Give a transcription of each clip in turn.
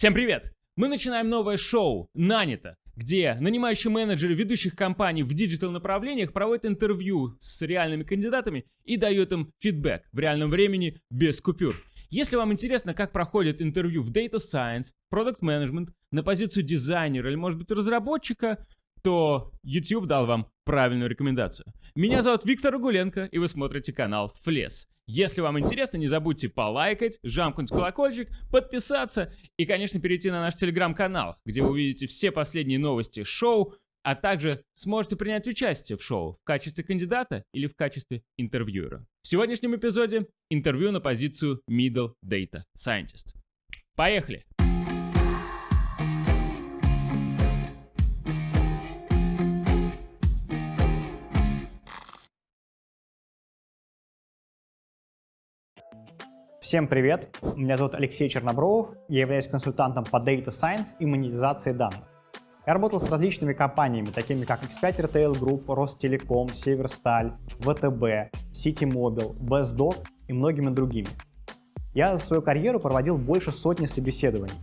Всем привет! Мы начинаем новое шоу «Нанято», где нанимающие менеджеры ведущих компаний в digital направлениях проводят интервью с реальными кандидатами и дают им фидбэк в реальном времени без купюр. Если вам интересно, как проходит интервью в Data Science, Product Management, на позицию дизайнера или, может быть, разработчика, то YouTube дал вам правильную рекомендацию. Меня зовут Виктор Рагуленко, и вы смотрите канал Флес. Если вам интересно, не забудьте полайкать, жамкнуть колокольчик, подписаться и, конечно, перейти на наш телеграм-канал, где вы увидите все последние новости шоу, а также сможете принять участие в шоу в качестве кандидата или в качестве интервьюера. В сегодняшнем эпизоде интервью на позицию Middle Data Scientist. Поехали! Всем привет! Меня зовут Алексей Чернобровов, я являюсь консультантом по Data Science и монетизации данных. Я работал с различными компаниями, такими как X5 Retail Group, Ростелеком, Северсталь, ВТБ, Citymobil, BestDoc и многими другими. Я за свою карьеру проводил больше сотни собеседований,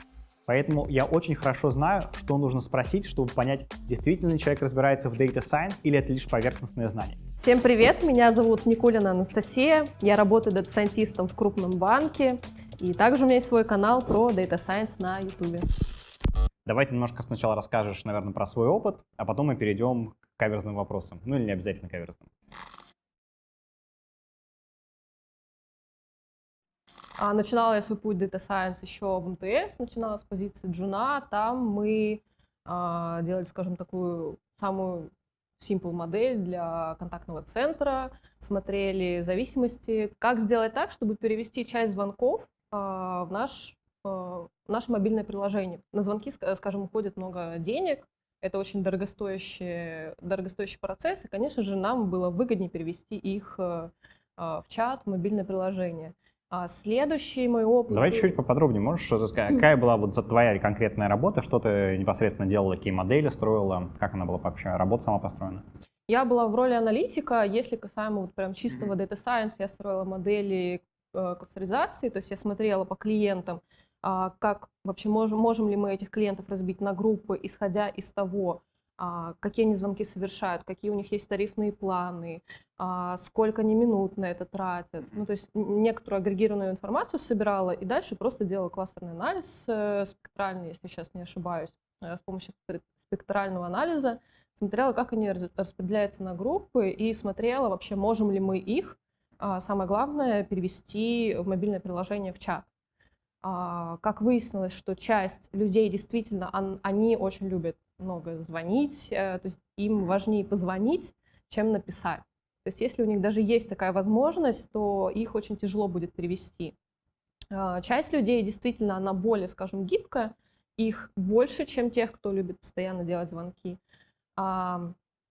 Поэтому я очень хорошо знаю, что нужно спросить, чтобы понять, действительно ли человек разбирается в Data Science или это лишь поверхностное знание. Всем привет, меня зовут Никулина Анастасия, я работаю дата-сайентистом в крупном банке, и также у меня есть свой канал про Data Science на YouTube. Давай ты немножко сначала расскажешь, наверное, про свой опыт, а потом мы перейдем к каверзным вопросам. Ну или не обязательно каверзным. Начинала я свой путь Data Science еще в МТС, начинала с позиции джуна. Там мы а, делали, скажем, такую самую simple модель для контактного центра, смотрели зависимости, как сделать так, чтобы перевести часть звонков а, в наш, а, наше мобильное приложение. На звонки, скажем, уходит много денег, это очень дорогостоящий, дорогостоящий процесс, и, конечно же, нам было выгоднее перевести их а, в чат, в мобильное приложение. А следующий мой опыт... Давай чуть-чуть поподробнее, можешь что-то сказать? Какая была вот твоя конкретная работа, что ты непосредственно делала, какие модели строила, как она была вообще, работа сама построена? Я была в роли аналитика, если касаемо вот прям чистого Data Science, я строила модели э, кластеризации, то есть я смотрела по клиентам, э, как вообще можем, можем ли мы этих клиентов разбить на группы, исходя из того, а, какие они звонки совершают, какие у них есть тарифные планы, а, сколько они минут на это тратят. Ну, то есть некоторую агрегированную информацию собирала и дальше просто делала кластерный анализ э, спектральный, если сейчас не ошибаюсь, э, с помощью спектрального анализа, смотрела, как они распределяются на группы и смотрела вообще, можем ли мы их, а, самое главное, перевести в мобильное приложение в чат. Как выяснилось, что часть людей действительно, они очень любят много звонить, э, то есть им важнее позвонить, чем написать. То есть если у них даже есть такая возможность, то их очень тяжело будет перевести. А, часть людей действительно, она более, скажем, гибкая, их больше, чем тех, кто любит постоянно делать звонки.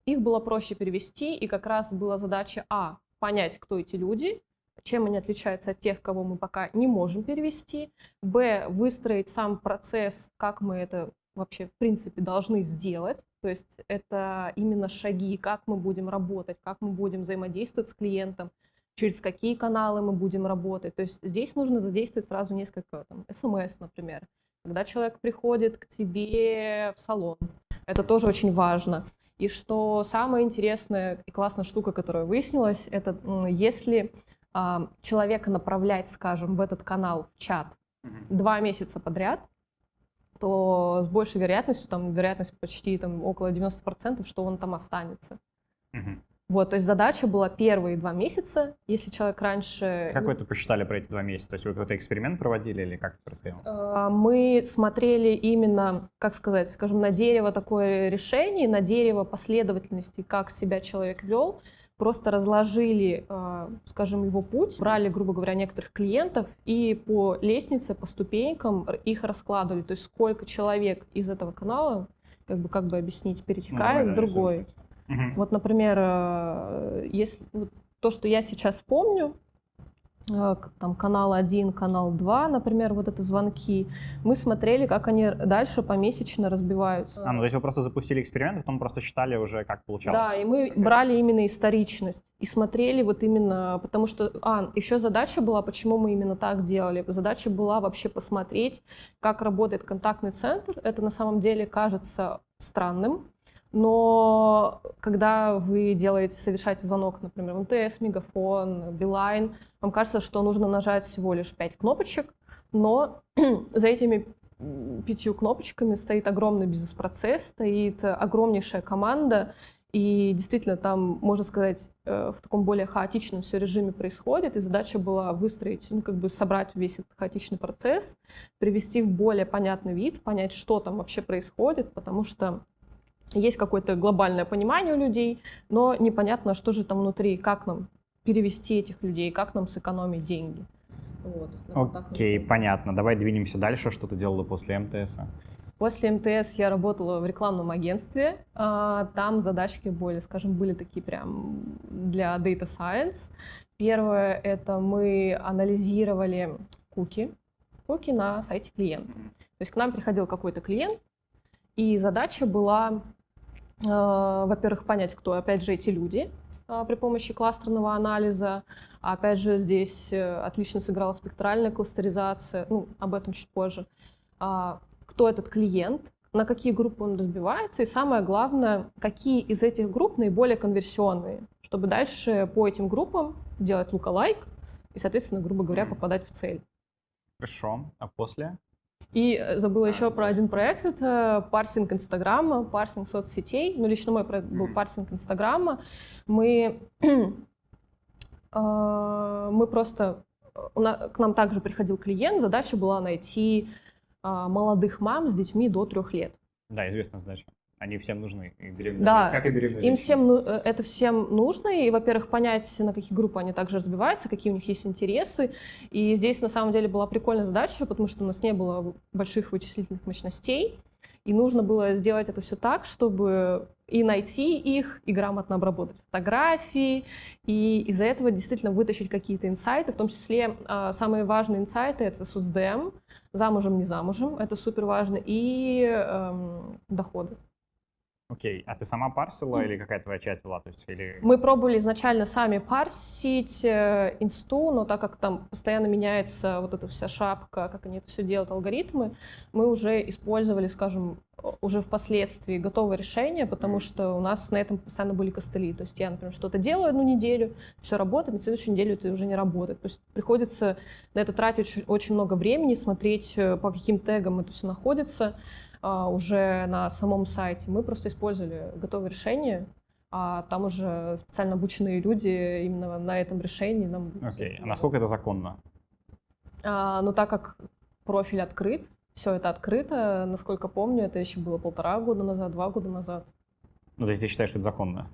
Их было проще перевести, и как раз была задача А, понять, кто эти люди, чем они отличаются от тех, кого мы пока не можем перевести, Б, выстроить сам процесс, как мы это вообще, в принципе, должны сделать. То есть это именно шаги, как мы будем работать, как мы будем взаимодействовать с клиентом, через какие каналы мы будем работать. То есть здесь нужно задействовать сразу несколько, там, смс, например. Когда человек приходит к тебе в салон, это тоже очень важно. И что самая интересная и классная штука, которая выяснилась, это если э, человека направлять, скажем, в этот канал в чат два месяца подряд, то с большей вероятностью, там вероятность почти там, около 90%, что он там останется. Угу. Вот, то есть задача была первые два месяца, если человек раньше... Как вы это посчитали про эти два месяца? То есть вы какой-то эксперимент проводили или как это происходило? А, мы смотрели именно, как сказать, скажем, на дерево такое решение, на дерево последовательности, как себя человек вел, просто разложили, а, скажем, его путь, брали, грубо говоря, некоторых клиентов и по лестнице, по ступенькам их раскладывали. То есть сколько человек из этого канала, как бы, как бы объяснить, перетекает ну, в другой. Угу. Вот, например, а, если вот, то, что я сейчас помню, там канал 1, канал 2, например, вот это звонки, мы смотрели, как они дальше помесячно разбиваются. А, ну то есть вы просто запустили эксперимент, а потом просто считали уже, как получалось. Да, и мы брали именно историчность и смотрели вот именно, потому что, а, еще задача была, почему мы именно так делали. Задача была вообще посмотреть, как работает контактный центр. Это на самом деле кажется странным, но когда вы делаете, совершаете звонок, например, в МТС, Мегафон, Билайн, вам кажется, что нужно нажать всего лишь 5 кнопочек, но за этими пятью кнопочками стоит огромный бизнес-процесс, стоит огромнейшая команда, и действительно там, можно сказать, э, в таком более хаотичном все режиме происходит, и задача была выстроить, ну, как бы собрать весь этот хаотичный процесс, привести в более понятный вид, понять, что там вообще происходит, потому что есть какое-то глобальное понимание у людей, но непонятно, что же там внутри, как нам перевести этих людей, как нам сэкономить деньги. Вот, Окей, центре. понятно. Давай двинемся дальше. Что ты делала после МТС? После МТС я работала в рекламном агентстве. А, Там задачки более, скажем, были такие прям для Data Science. Первое — это мы анализировали куки, куки на сайте клиента. То есть к нам приходил какой-то клиент, и задача была, во-первых, понять, кто, опять же, эти люди э, при помощи кластерного анализа. Опять же, здесь э, отлично сыграла спектральная кластеризация, ну, об этом чуть позже. А, Кто этот клиент, на какие группы он разбивается, и самое главное, какие из этих групп наиболее конверсионные, чтобы дальше по этим группам делать лука-лайк и, соответственно, грубо говоря, попадать в цель. Хорошо. А после? И э, забыла еще про один проект, это парсинг Инстаграма, парсинг соцсетей. Ну, лично мой проект был парсинг Инстаграма. Мы, э, мы просто, на- к нам также приходил клиент, задача была найти а, молодых мам с детьми до трех лет. Да, известная задача. Они всем нужны. И беременные Да, как и беременные Им всем ну, э, это всем нужно, и, во-первых, понять, на какие группы они также разбиваются, какие у них есть интересы. И здесь на самом деле была прикольная задача, потому что у нас не было больших вычислительных мощностей, и нужно было сделать это все так, чтобы и найти их, и грамотно обработать фотографии, и из-за этого действительно вытащить какие-то инсайты, в том числе а, самые важные инсайты — это СУСДМ, замужем, не замужем, это супер важно, и эм, доходы. Окей. А ты сама парсила или какая твоя часть была? То есть, или... Мы пробовали изначально сами парсить э, инсту, но так как там постоянно меняется вот эта вся шапка, как они это все делают, алгоритмы, мы уже использовали, скажем, уже впоследствии готовое решение, потому что у нас на этом постоянно были костыли. То есть я, например, что-то делаю одну неделю, все работает, на следующую неделю это уже не работает. То есть приходится на это тратить очень, очень много времени, смотреть, э, по каким тегам это все находится уже на самом сайте. Мы просто использовали готовое решение, а там уже специально обученные люди именно на этом решении нам... Окей. А насколько это законно? А, но так как профиль открыт, все это открыто, насколько помню, это еще было полтора года назад, два года назад. Ну, то есть ты считаешь, что это законно?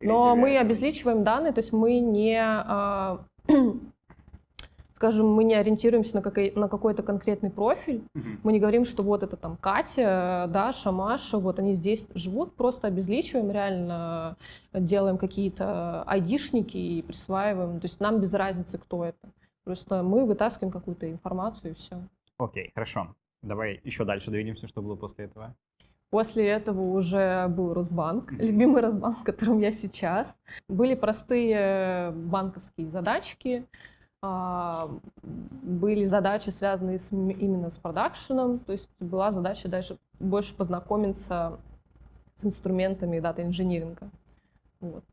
Но мы это- обезличиваем данные, то есть мы не, а, скажем, мы не ориентируемся на, какой- на какой-то конкретный профиль, Мгм. Мы не говорим, что вот это там Катя, Даша, Маша, вот они здесь живут, просто обезличиваем, реально делаем какие-то айдишники и присваиваем. То есть нам без разницы, кто это. Просто мы вытаскиваем какую-то информацию и все. Окей, хорошо. Давай еще дальше двинемся, что было после этого. После этого уже был Росбанк, любимый Росбанк, в котором я сейчас. Были простые банковские задачки, были задачи, связанные с, именно с продакшеном, то есть была задача дальше больше познакомиться с инструментами дата-инжиниринга. Вот.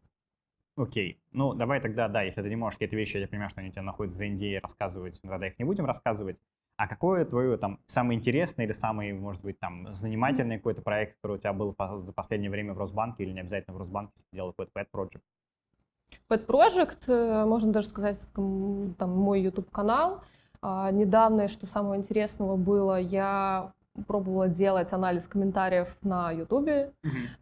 Окей. Ну, давай тогда, да, если ты не можешь какие-то вещи, я понимаю, что они у тебя находятся за NDA, рассказывать, ну, тогда их не будем рассказывать. А какое твое там самый интересный или самый, может быть, там занимательный какой-то проект, который у тебя был за последнее время в Росбанке или не обязательно в Росбанке, если ты делал какой-то pet project? Pet Project, э, можно даже сказать, там мой YouTube-канал. А, Недавно, что самого интересного было, я пробовала делать анализ комментариев на YouTube,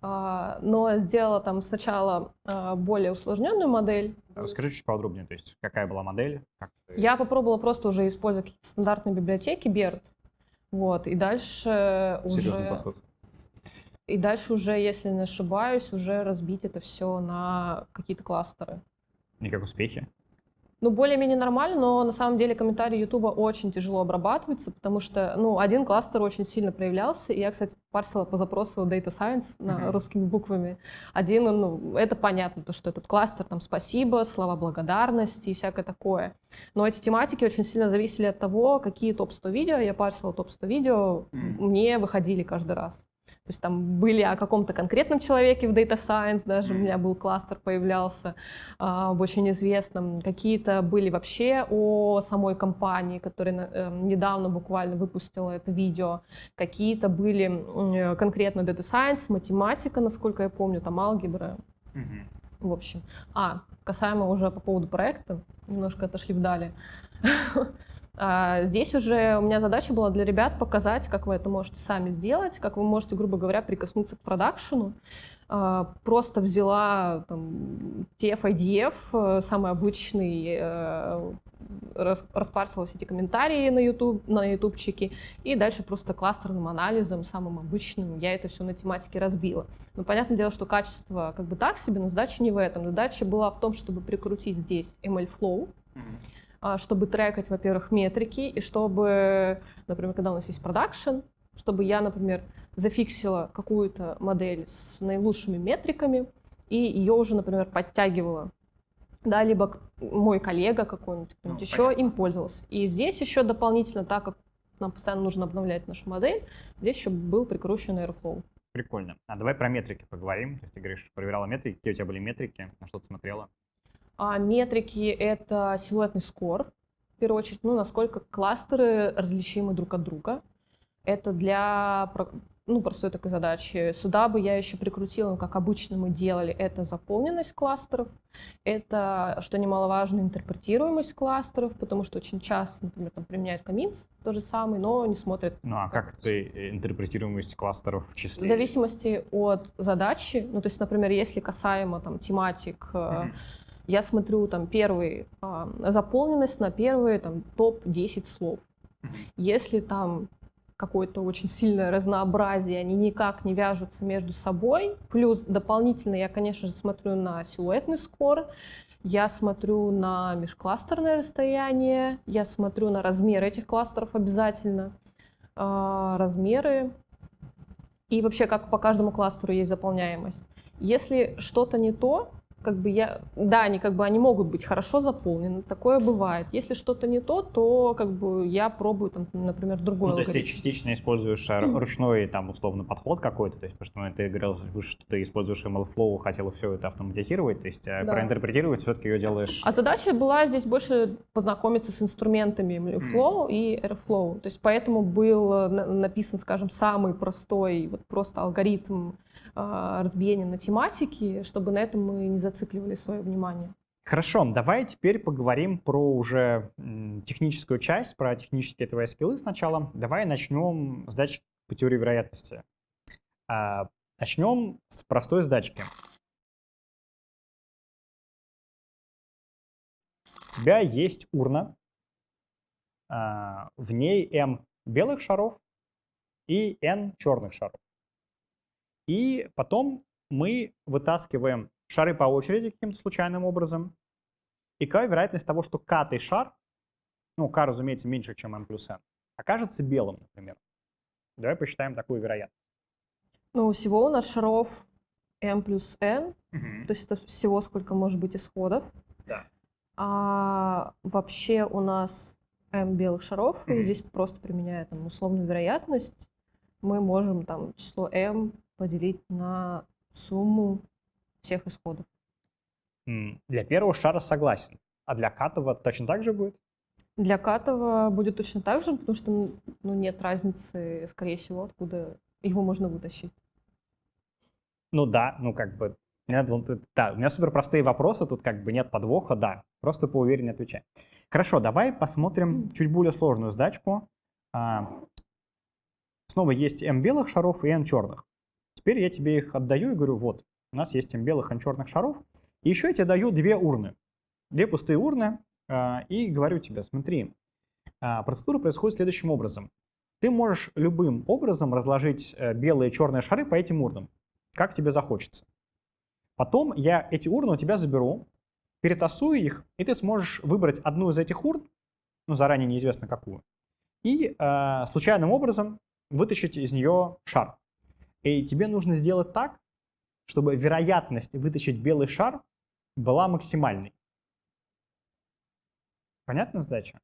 а, но сделала там сначала а, более усложненную модель. Расскажи чуть подробнее, то есть какая была модель? как ты- Я попробовала просто уже использовать стандартные библиотеки BERT. Вот, и дальше Серьезный уже... подход. И дальше уже, если не ошибаюсь, уже разбить это все на какие-то кластеры. И как успехи? Ну, более-менее нормально, но на самом деле комментарии Ютуба очень тяжело обрабатываются, потому что, ну, один кластер очень сильно проявлялся, и я, кстати, парсила по запросу Data Science на Мгм. русскими буквами. Один, ну, это понятно, то, что этот кластер, там, спасибо, слова благодарности и всякое такое. Но эти тематики очень сильно зависели от того, какие топ-100 видео, я парсила топ-100 видео, Мгм. мне выходили каждый раз. То есть там были о каком-то конкретном человеке в Data Science, даже у меня был кластер появлялся а, об очень известном. Какие-то были вообще о самой компании, которая э, недавно буквально выпустила это видео. Какие-то были э, конкретно Data Science, математика, насколько я помню, там алгебра, Мгм. в общем. А, касаемо уже по поводу проекта, немножко отошли вдали. А, Здесь уже у меня задача была для ребят показать, как вы это можете сами сделать, как вы можете, грубо говоря, прикоснуться к продакшену. А, Просто взяла там, TF, IDF, э, самый обычный, э, рас- распарсила все эти комментарии на, YouTube, на ютубчике, и дальше просто кластерным анализом, самым обычным, я это все на тематике разбила. Ну, понятное дело, что качество как бы так себе, но задача не в этом. Задача была в том, чтобы прикрутить здесь ML-flow, Мгм. а, чтобы трекать, во-первых, метрики, и чтобы, например, когда у нас есть продакшн, чтобы я, например, зафиксила какую-то модель с наилучшими метриками, и ее уже, например, подтягивала. Да, либо мой коллега какой-нибудь, Ну, еще понятно. им пользовался. И здесь еще дополнительно, так как нам постоянно нужно обновлять нашу модель, здесь еще был прикручен Airflow. Прикольно. А давай про метрики поговорим. То есть ты говоришь, проверяла метрики. Какие у тебя были метрики? На что ты смотрела? А метрики — это силуэтный скор, в первую очередь, ну, насколько кластеры различимы друг от друга. Это для ну, простой такой задачи. Сюда бы я еще прикрутила, как обычно мы делали, это заполненность кластеров, это, что немаловажно, интерпретируемость кластеров, потому что очень часто, например, там применяют камин, то же самый, но не смотрят Ну а как ты э, интерпретируемость кластеров в в числе? зависимости от задачи, ну, то есть, например, если касаемо там тематик, Мгм. Я смотрю там первый, а, заполненность на первые там топ-10 слов. Если там какое-то очень сильное разнообразие, они никак не вяжутся между собой. Плюс дополнительно я, конечно же, смотрю на силуэтный скор, я смотрю на межкластерное расстояние, я смотрю на размер этих кластеров обязательно, а, размеры и вообще как по каждому кластеру есть заполняемость. Если что-то не то, как бы я, да, они как бы они могут быть хорошо заполнены, такое бывает. Если что-то не то, то как бы я пробую там, например, другой Ну, то есть ты алгоритм. частично используешь э, ручной, там, условно, подход какой-то, то есть, потому что ну, ты говорил выше, что ты используешь MLflow, хотела все это автоматизировать, то есть э, Да. проинтерпретировать все-таки ее делаешь... А задача была здесь больше познакомиться с инструментами MLflow и Airflow. То есть поэтому был э, на- написан, скажем, самый простой, вот просто алгоритм а, разбиения на тематики, чтобы на этом мы не зацикливали свое внимание. Хорошо, давай теперь поговорим про уже техническую часть, про технические твои скиллы сначала. Давай начнем с датчик по теории вероятности. А, начнем с простой задачки. У тебя есть урна, а, в ней m белых шаров и n черных шаров. И потом мы вытаскиваем шары по очереди каким-то случайным образом. И какая вероятность того, что катый шар, ну, k, разумеется, меньше, чем m плюс n, окажется белым, например. Давай посчитаем такую вероятность. Ну, всего у нас шаров m плюс n, Мгм. то есть это всего сколько может быть исходов. Да. А вообще у нас m белых шаров, и Мгм. здесь просто применяя там условную вероятность, мы можем там число m поделить на сумму всех исходов. Для первого шара согласен. А для катого точно так же будет? Для Катова будет точно так же, потому что ну, нет разницы, скорее всего, откуда его можно вытащить. Ну да, ну как бы... да, у меня супер простые вопросы, тут как бы нет подвоха, да. Просто поувереннее отвечай. Хорошо, давай посмотрим чуть более сложную задачку. А, Снова есть m белых шаров и n черных. Теперь я тебе их отдаю и говорю, вот, у нас есть m белых, n черных шаров. И еще я тебе даю две урны. Две пустые урны. а, И говорю тебе, смотри, а, процедура происходит следующим образом. Ты можешь любым образом разложить э, белые и черные шары по этим урнам, как тебе захочется. Потом я эти урны у тебя заберу перетасуй их, и ты сможешь выбрать одну из этих урн, ну, заранее неизвестно какую, и э, случайным образом вытащить из нее шар. И тебе нужно сделать так, чтобы вероятность вытащить белый шар была максимальной. Понятна задача?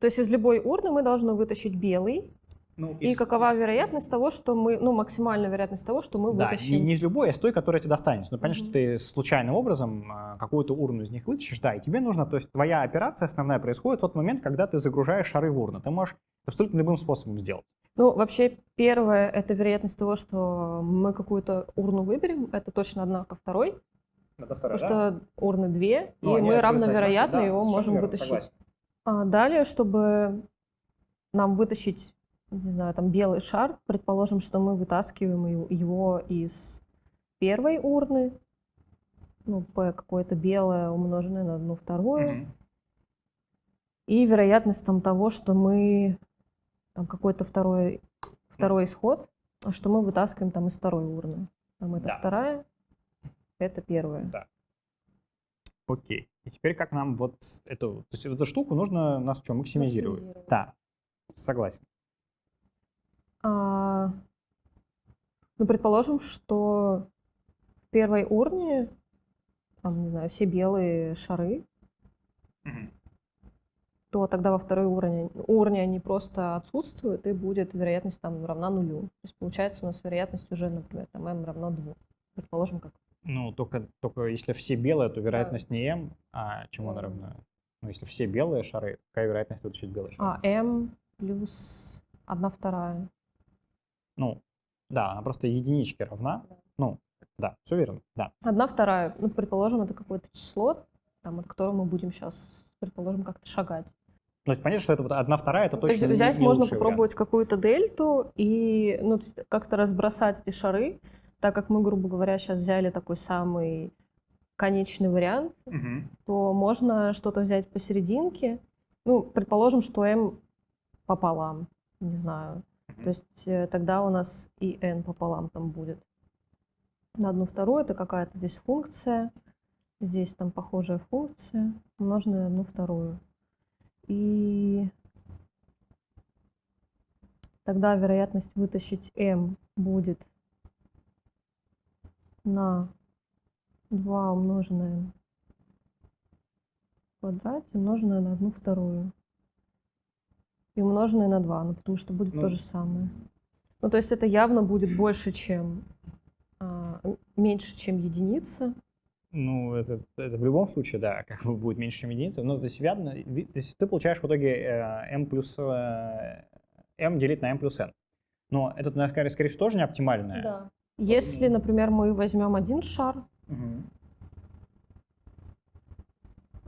То есть из любой урны мы должны вытащить белый. Ну, И из- какова вероятность того, что мы, ну, максимальная вероятность того, что мы Да, вытащим? не, не из любой, а из той, которая тебе достанется. Ну, понятно, Мгм. что ты случайным образом а, какую-то урну из них вытащишь, да, и тебе нужно, то есть твоя операция основная происходит в тот момент, когда ты загружаешь шары в урну. Ты можешь абсолютно любым способом сделать. Ну, вообще, первое — это вероятность того, что мы какую-то урну выберем. Это точно одна ко второй. Потому что урны две, Ну, и мы равновероятно его можем вытащить. А далее, чтобы нам вытащить, не знаю, там белый шар, предположим, что мы вытаскиваем его из первой урны, ну, P какое-то белое, умноженное на одну вторую, и вероятность там того, что мы какой-то второй, второй исход, что мы вытаскиваем там из второй урны. Там это Да. вторая, это первая. Да. Окей. И теперь как нам вот эту, то есть эту штуку нужно нас что, максимизировать? Максимизировать. Да, согласен. А, ну, предположим, что в первой урне, там, не знаю, все белые шары, то тогда во второй урне, урне они просто отсутствуют, и будет вероятность там равна нулю. То есть получается у нас вероятность уже, например, там m равно 2. Предположим, как Ну, только, только если все белые, то вероятность не m, а чему она равна? Ну, если все белые шары, какая вероятность вытащить белый шар? а, m плюс 1 вторая. Ну, да, она просто единичке равна. Да. Ну, да, все верно, да. 1 вторая, ну, предположим, это какое-то число, там, от которого мы будем сейчас, предположим, как-то шагать. То есть понятно, что это вот одна вторая, это То есть точно не- взять не можно попробовать какую-то дельту и ну, как-то разбросать эти шары, так как мы, грубо говоря, сейчас взяли такой самый конечный вариант, вариант. то можно что-то взять посерединке. Ну, предположим, что m пополам, не знаю. Мгм. То есть э, тогда у нас и n пополам там будет. На одну вторую это какая-то здесь функция, здесь там похожая функция, умноженная на одну вторую. И тогда вероятность вытащить m будет на 2 умноженное в квадрате, умноженное на одну вторую. И умноженное на 2, ну потому что будет Ну, то же самое. Ну то есть это явно будет больше, чем а, м- меньше, чем единица. Ну, это, это в любом случае, да, как бы будет меньше, чем единица. Ну, то есть, явно, то есть ты получаешь в итоге э, m плюс э, m делить на m плюс n. Но это, наверное, скорее, всего, тоже не оптимальное. Если, например, мы возьмем один шар, Мгм.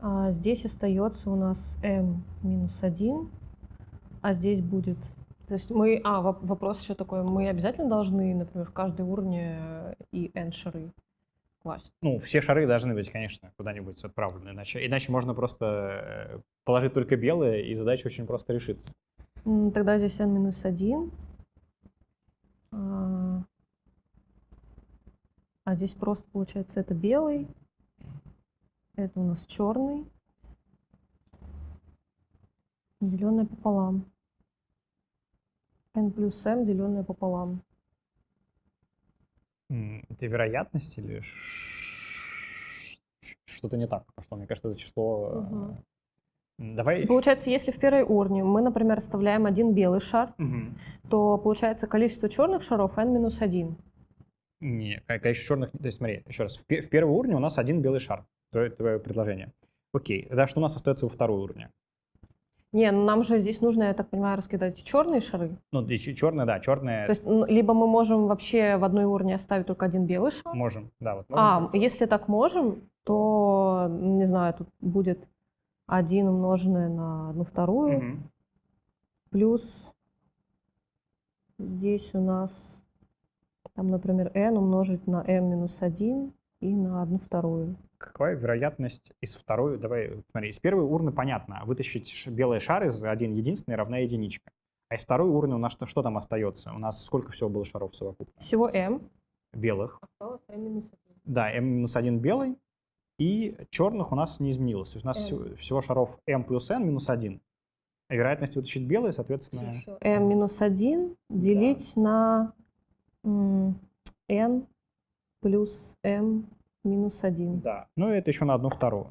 а здесь остается у нас m минус 1, а здесь будет... То есть мы... А, воп- вопрос еще такой. Мы обязательно должны, например, в каждой урне э, и n шары класть? Ну, все шары должны быть, конечно, куда-нибудь отправлены, иначе, иначе можно просто э, положить только белые, и задача очень просто решится. Тогда здесь n минус 1. А а здесь просто получается это белый. Это у нас черный. Деленное пополам. n плюс m, деленное пополам. Это вероятность или что-то не так пошло? Мне кажется, это число... м, Давай... Получается, если в первой урне мы, например, оставляем один белый шар, Мгм. то получается количество черных шаров n минус 1. Не, ко- количество черных... То есть смотри, еще раз. В, пе- в первой урне у нас один белый шар. Твое, твое предложение. Окей. Тогда что у нас остается во второй урне? Не, ну нам же здесь нужно, я так понимаю, раскидать черные шары. Ну, черная, да, черная То есть либо мы можем вообще в одной урне оставить только один белый шар. можем. Да, вот А, можем. если так можем, то, не знаю, тут будет 1 умноженное на одну вторую, Мгм. плюс здесь у нас, там, например, n умножить на m минус 1 и на одну вторую. Какая вероятность из второй... Давай, смотри, из первой урны понятно. Вытащить ш- белый шар из один единственный равна единичка. А из второй урны у нас что, что там остается? У нас сколько всего было шаров совокупно? Всего m. Белых. Осталось m минус 1. Да, m-1 белый и черных у нас не изменилось. То есть у нас N. всего, шаров m плюс n минус 1. А вероятность вытащить белые, соответственно... m минус 1 делить на м, n плюс m минус 1. Да. Ну и это еще на одну вторую.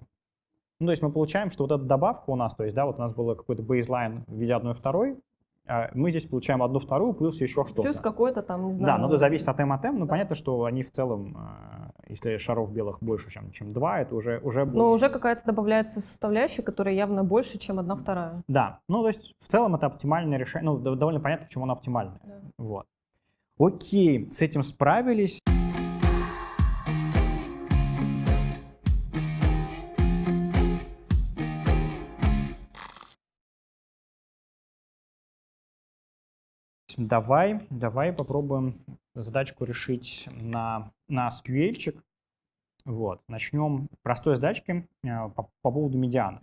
Ну, то есть мы получаем, что вот эта добавка у нас, то есть, да, вот у нас был какой-то бейзлайн в виде одной второй, а мы здесь получаем одну вторую плюс еще что-то. Плюс какой-то там, не Да, знаю. но это зависит от m от m, но Да. понятно, что они в целом, а, если шаров белых больше, чем, чем 2, это уже, уже больше. Но уже какая-то добавляется составляющая, которая явно больше, чем одна вторая. Да, ну то есть в целом это оптимальное решение, ну дов- довольно понятно, почему оно оптимальное. Да. Вот. Окей, с этим справились. Давай, давай попробуем задачку решить на, на SQL-чик. Вот, начнем простой задачки э, по, по поводу медианы.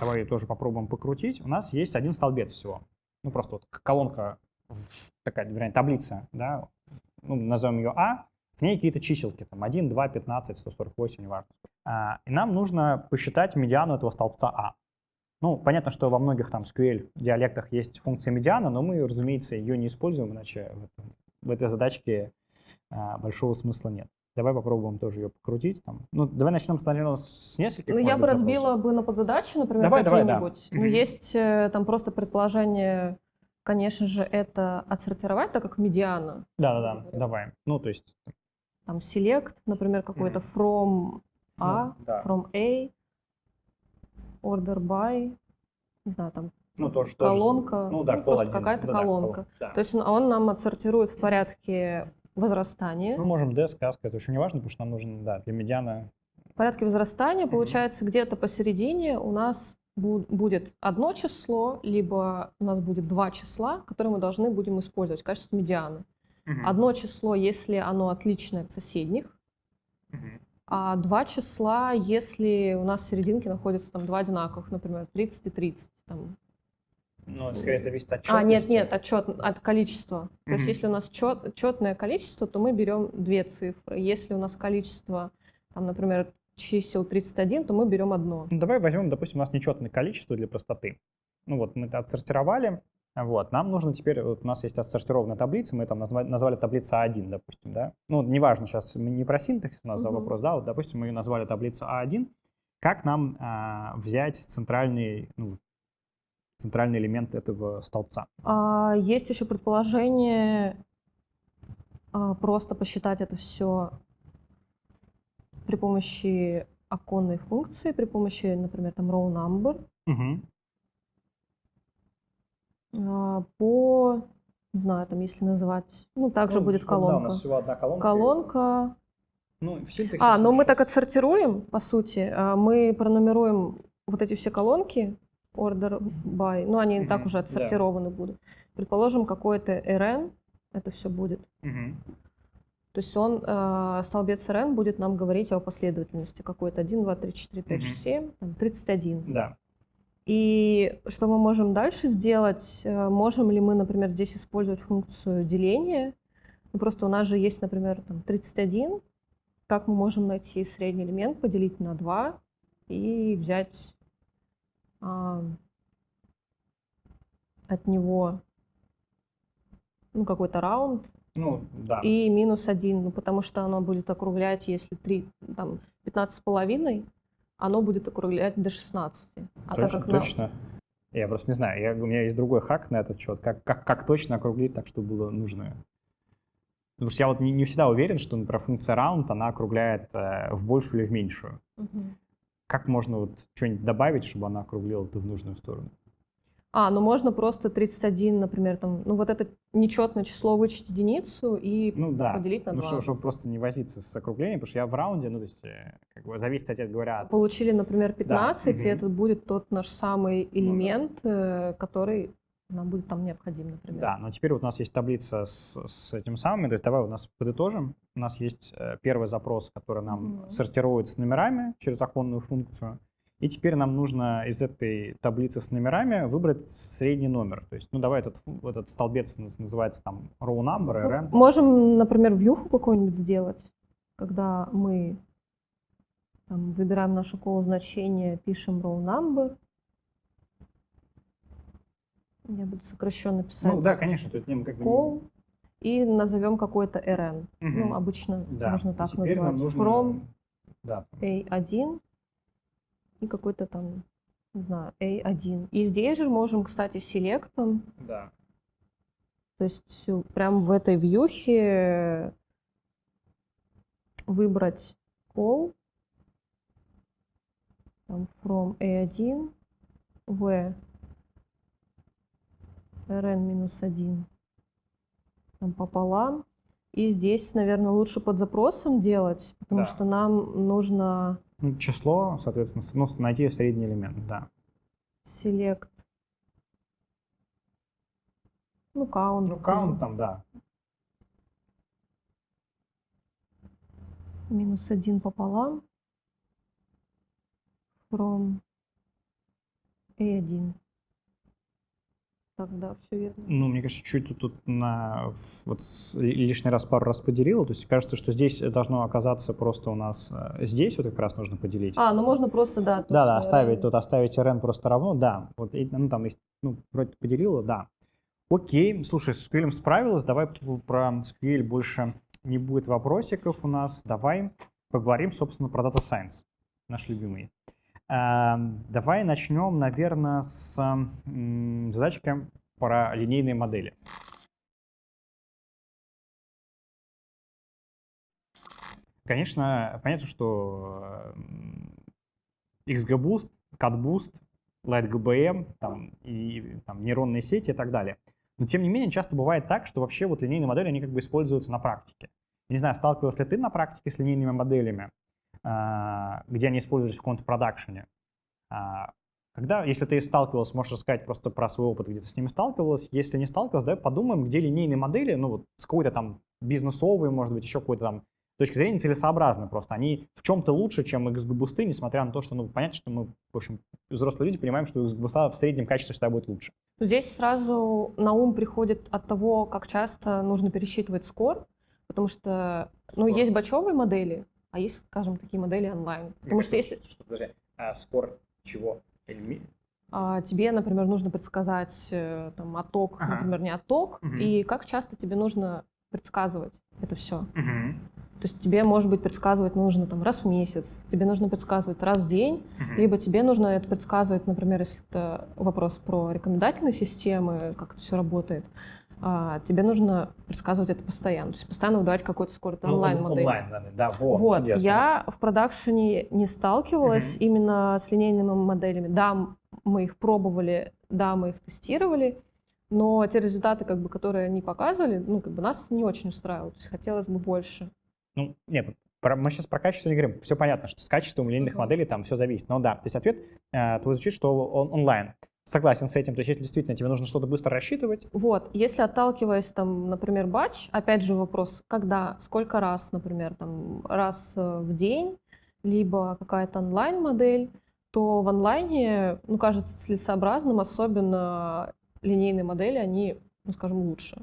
Давай тоже попробуем покрутить. У нас есть один столбец всего. Ну, просто вот колонка, такая, вернее, таблица, да, ну, назовем ее А, в ней какие-то чиселки, там 1, 2, 15, 148, неважно. А, и нам нужно посчитать медиану этого столбца А. Ну, понятно, что во многих там SQL диалектах есть функция медиана, но мы, разумеется, ее не используем, иначе в, этом- в этой задачке а, большого смысла нет. Давай попробуем тоже ее покрутить. Там. Ну, давай начнем сначала с нескольких. Ну, я бы запросов. разбила бы на подзадачи, например, Давай, давай, да. какие-нибудь. Ну, есть э, там просто предположение, конечно же, это отсортировать, так как медиана. Да-да-да, давай. Ну, то есть... Там select, например, какой-то from A, ну, да. from A, order by, не знаю, там Ну, то, что колонка, Ну, да, ну, просто какая-то Да-да, колонка. колонка, да. То есть он, он нам отсортирует в порядке возрастания. Мы можем D, сказка, это очень не важно, потому что нам нужно, да, для медиана... В порядке возрастания, Мгм. получается, где-то посередине у нас бу- будет одно число, либо у нас будет два числа, которые мы должны будем использовать в качестве медианы. Одно число, если оно отличное от соседних, Мгм. А два числа, если у нас в серединке находятся там два одинаковых, например, 30 и 30. Там. Ну, скорее зависит от А, нет, нет, от, чёт- от количества. То есть если у нас чет, четное количество, то мы берем две цифры. Если у нас количество, там, например, чисел 31, то мы берем одно. Ну, давай возьмем, допустим, у нас нечетное количество для простоты. Ну вот, мы это отсортировали. Вот, нам нужно теперь, вот у нас есть отсортированная таблица, мы там назвали, назвали таблица А1, допустим, да. Ну, неважно сейчас, мы не про синтаксис у нас за Мгм. вопрос, да, вот, допустим, мы ее назвали таблица А1. Как нам а, взять центральный, ну, центральный элемент этого столбца? А, есть еще предположение а, просто посчитать это все при помощи оконной функции, при помощи, например, там row number, Мгм. А, по, не знаю, там, если называть, ну, также Ну, будет да, у колонка. нас всего одна колонка. Колонка. Ну, в синтаксисе А, ну мы так отсортируем, по сути. А, Мы пронумеруем вот эти все колонки, order by, ну, они и так уже отсортированы будут. Предположим, какой-то rn, это все будет. Мгм. То есть он, э, столбец rn будет нам говорить о последовательности какой-то 1, 2, 3, 4, 5, Мгм. 6, 7, там, 31. Да. И что мы можем дальше сделать? Э, Можем ли мы, например, здесь использовать функцию деления? Ну, просто у нас же есть, например, там, 31. Как мы можем найти средний элемент, поделить на 2 и взять а, от него ну, какой-то раунд Ну, да. и минус 1, ну, потому что оно будет округлять, если 3, там, 15 с половиной, оно будет округлять до 16. А так точно, как на- точно. Я просто не знаю, я, у меня есть другой хак на этот счет, как, как, как точно округлить так, чтобы было нужно. Потому что я вот не, не всегда уверен, что, например, функция round, она округляет э, в большую или в меньшую. Мгм. Как можно вот что-нибудь добавить, чтобы она округлила это в нужную сторону? А, ну можно просто 31, например, там, ну вот это нечетное число вычесть единицу и Ну да, поделить на ну, 2. что- чтобы просто не возиться с округлением, потому что я в раунде, ну, то есть, э, как бы зависит, кстати говоря, от... Получили, например, 15, и мгм. это будет тот наш самый да. элемент, э, который нам будет там необходим, например. Да, но теперь вот у нас есть таблица с, с этим самым, то есть давай у нас подытожим. У нас есть э, первый запрос, который нам Мгм. сортирует с номерами через оконную функцию, И теперь нам нужно из этой таблицы с номерами выбрать средний номер. То есть, ну давай этот, этот столбец наз- называется там row number, Ну, rn. Можем, например, вьюху какую-нибудь сделать, когда мы там, выбираем наше call значение, пишем row number. Я буду сокращенно писать Ну да, конечно, то есть как бы call и назовем какой-то rn. Мгм. Ну, обычно Да. можно так теперь нам называть. нужно, From да, A1 и какой-то там, не знаю, A1. И здесь же можем, кстати, селектом, да. то есть прям в этой вьюхе выбрать call там, from A1 в rn-1 там, пополам. И здесь, наверное, лучше под запросом делать, потому Да. что нам нужно Ну, число, соответственно, ну, найти средний элемент, да. select. Ну, count. Ну, count там, да. Минус один пополам. From A1. Так, да, все верно. Ну, мне кажется, чуть тут, тут на вот лишний раз пару раз поделила. То есть кажется, что здесь должно оказаться просто у нас э, здесь вот как раз нужно поделить. А, ну можно просто, да. да, да, тоже, оставить э, тут оставить rn просто равно, да. Вот ну там ну вроде поделила, да. Окей, слушай, с SQL справилась. Давай про SQL больше не будет вопросиков у нас. Давай поговорим, собственно, про Data Science, наш любимый. Эм, Давай начнем, наверное, с задачки про линейные модели. Конечно, понятно, что м, XGBoost, CatBoost, LightGBM там, и там, нейронные сети и так далее. Но тем не менее, часто бывает так, что вообще вот линейные модели, они как бы используются на практике. Не знаю, сталкивался ли ты на практике с линейными моделями, где они используются в каком-то продакшене. А, Когда, если ты сталкивался, можешь рассказать просто про свой опыт, где ты с ними сталкивалась. Если не сталкивалась, давай подумаем, где линейные модели, ну вот с какой-то там бизнесовой, может быть, еще какой-то там точки зрения целесообразны просто. Они в чем-то лучше, чем XGBoost, несмотря на то, что, ну, понятно, что мы, в общем, взрослые люди понимаем, что XGBoost в среднем качестве всегда будет лучше. Здесь сразу на ум приходит от того, как часто нужно пересчитывать скор, потому что, ну, Скор. есть бачевые модели, а есть, скажем, такие модели онлайн. Потому что если Подожди, а скор чего? а, тебе, например, нужно предсказать э, там отток, Ага. например, не отток, Мгм. и как часто тебе нужно предсказывать это все. То есть тебе, может быть, предсказывать нужно там раз в месяц, тебе нужно предсказывать раз в день, либо тебе нужно это предсказывать, например, если это вопрос про рекомендательные системы, как это все работает, а, тебе нужно предсказывать это постоянно, то есть постоянно выдавать какой-то скор, это онлайн-модель. Ну, Онлайн, да, да, во, Вот, чудесно. я в продакшене не сталкивалась Мгм. именно с линейными моделями. Да, мы их пробовали, да, мы их тестировали, но те результаты, как бы, которые они показывали, ну, как бы нас не очень устраивают. То есть хотелось бы больше. Ну, нет, про- мы сейчас про качество не говорим. Все понятно, что с качеством линейных Мгм. моделей там все зависит. Но да, то есть ответ э, твой звучит, что он онлайн. Согласен с этим. То есть если действительно тебе нужно что-то быстро рассчитывать, Вот, если отталкиваясь, там, например, батч, опять же вопрос, когда, сколько раз, например, там, раз э, в день, либо какая-то онлайн-модель, то в онлайне, ну, кажется целесообразным, особенно линейные модели, они, ну, скажем, лучше.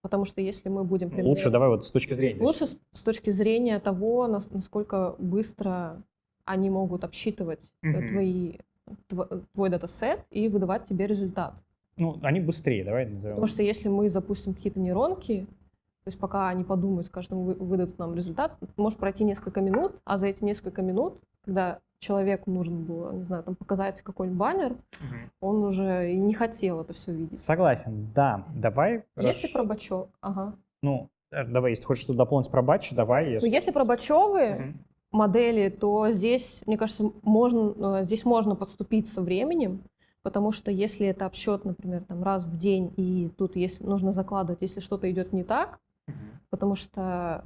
Потому что если мы будем лучше применять- давай вот с точки зрения. лучше с, с точки зрения того, нас- насколько быстро они могут обсчитывать Мгм. твои, тв- твой датасет и выдавать тебе результат. Ну, они быстрее, давай назовем. Потому что если мы запустим какие-то нейронки, то есть пока они подумают, скажут, ну, вы- выдадут нам результат, может пройти несколько минут, а за эти несколько минут, когда человеку нужно было, не знаю, там показать какой-нибудь баннер, Мгм. он уже не хотел это все видеть. Согласен, да. Давай. Если расш- про бачок, ага. Ну, э, давай, если хочешь что-то дополнить про батч, давай. Ну, Если... если про бачевые Мгм. Модели, то здесь, мне кажется, можно, э, здесь можно подступиться временем, потому что если это обсчет, например, там раз в день, и тут если, нужно закладывать, если что-то идет не так, потому что,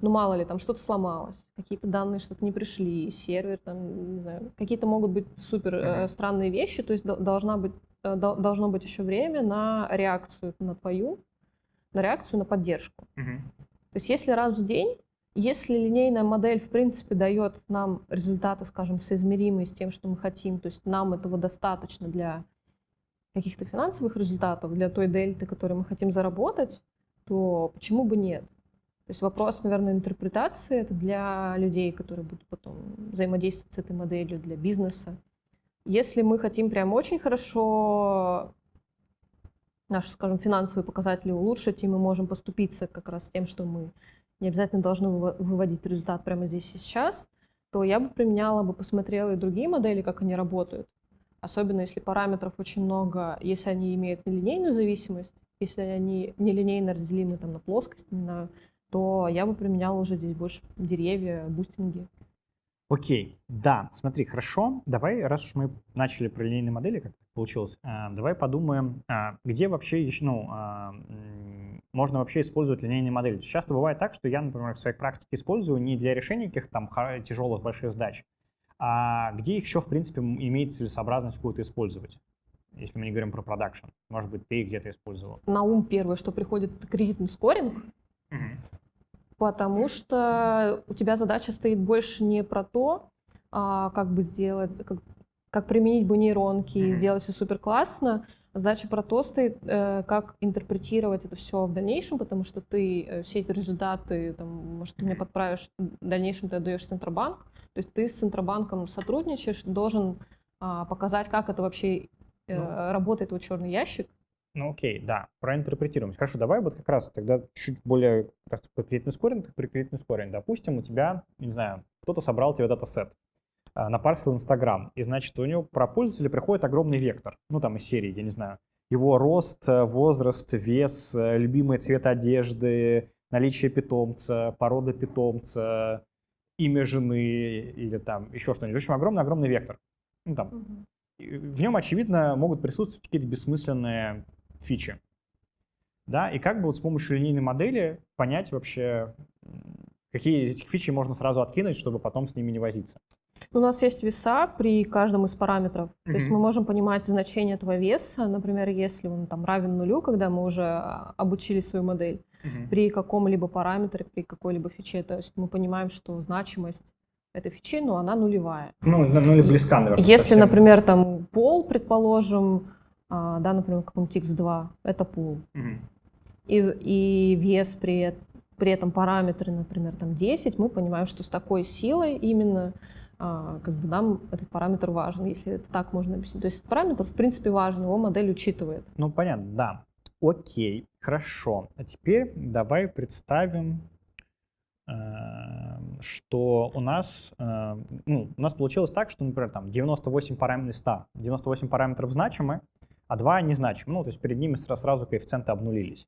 ну мало ли, там что-то сломалось, какие-то данные что-то не пришли, сервер, там, не знаю, какие-то могут быть супер э, странные вещи, то есть дол- должна быть, э, дол- должно быть еще время на реакцию на твою, на реакцию на поддержку. То есть если раз в день, Если линейная модель, в принципе, дает нам результаты, скажем, соизмеримые с тем, что мы хотим, то есть нам этого достаточно для каких-то финансовых результатов, для той дельты, которую мы хотим заработать, то почему бы нет? То есть вопрос, наверное, интерпретации это для людей, которые будут потом взаимодействовать с этой моделью, для бизнеса. Если мы хотим прям очень хорошо наши, скажем, финансовые показатели улучшить, и мы можем поступиться как раз тем, что мы не обязательно должны выводить результат прямо здесь и сейчас, то я бы применяла бы, посмотрела и другие модели, как они работают. Особенно если параметров очень много, если они имеют нелинейную зависимость, если они нелинейно разделимы там, на плоскость, на, то я бы применяла уже здесь больше деревья, бустинги. Окей, да, смотри, хорошо. Давай, раз уж мы начали про линейные модели, как получилось, э, давай подумаем, э, где вообще ну, э, можно вообще использовать линейные модели. Часто бывает так, что я, например, в своей практике использую не для решения каких-то там тяжелых больших задач, а где их еще, в принципе, имеет целесообразность какую-то использовать. Если мы не говорим про продакшн. Может быть, ты их где-то использовал. На ум первое, что приходит, это кредитный скоринг. Угу потому что у тебя задача стоит больше не про то, а, как бы сделать, как, как применить бы нейронки и сделать все супер классно. Задача про то стоит, э, как интерпретировать это все в дальнейшем, потому что ты э, все эти результаты, там, может, ты мне подправишь, в дальнейшем ты отдаешь Центробанк, то есть ты с Центробанком сотрудничаешь, должен а, показать, как это вообще э, ну, работает вот черный ящик, ну окей, да, проинтерпретируем. Хорошо, давай вот как раз тогда чуть более как раз про кредитный скоринг, как при кредитный скоринг. Допустим, у тебя, не знаю, кто-то собрал тебе датасет, напарсил Инстаграм, и значит у него про пользователя приходит огромный вектор, ну там из серии, я не знаю, его рост, э, возраст, вес, э, любимый цвет одежды, наличие питомца, порода питомца, имя жены или там еще что-нибудь. В общем, огромный-огромный вектор. Ну, там. Угу. В нем, очевидно, могут присутствовать какие-то бессмысленные фичи. Да, и как бы вот с помощью линейной модели понять вообще, какие из этих фичей можно сразу откинуть, чтобы потом с ними не возиться. У нас есть веса при каждом из параметров. Mm-hmm. То есть мы можем понимать значение этого веса, например, если он там равен нулю, когда мы уже а, обучили свою модель, mm-hmm. при каком-либо параметре, при какой-либо фиче. То есть мы понимаем, что значимость этой фичи, ну, она нулевая. Ну, ну или близка, наверное. Если, совсем. например, там пол, предположим, а, да, например, каком-нибудь X2, это пул. Угу. И, и вес при, при этом параметры, например, там 10, мы понимаем, что с такой силой именно как бы нам этот параметр важен, если это так можно объяснить. То есть этот параметр, в принципе, важен, его модель учитывает. Ну, понятно, да. Окей, хорошо. А теперь давай представим, э, что у нас, э, ну, у нас получилось так, что, например, там 98 параметров 100, 98 параметров значимы, а 2 незначимы. Ну, то есть перед ними сразу коэффициенты обнулились.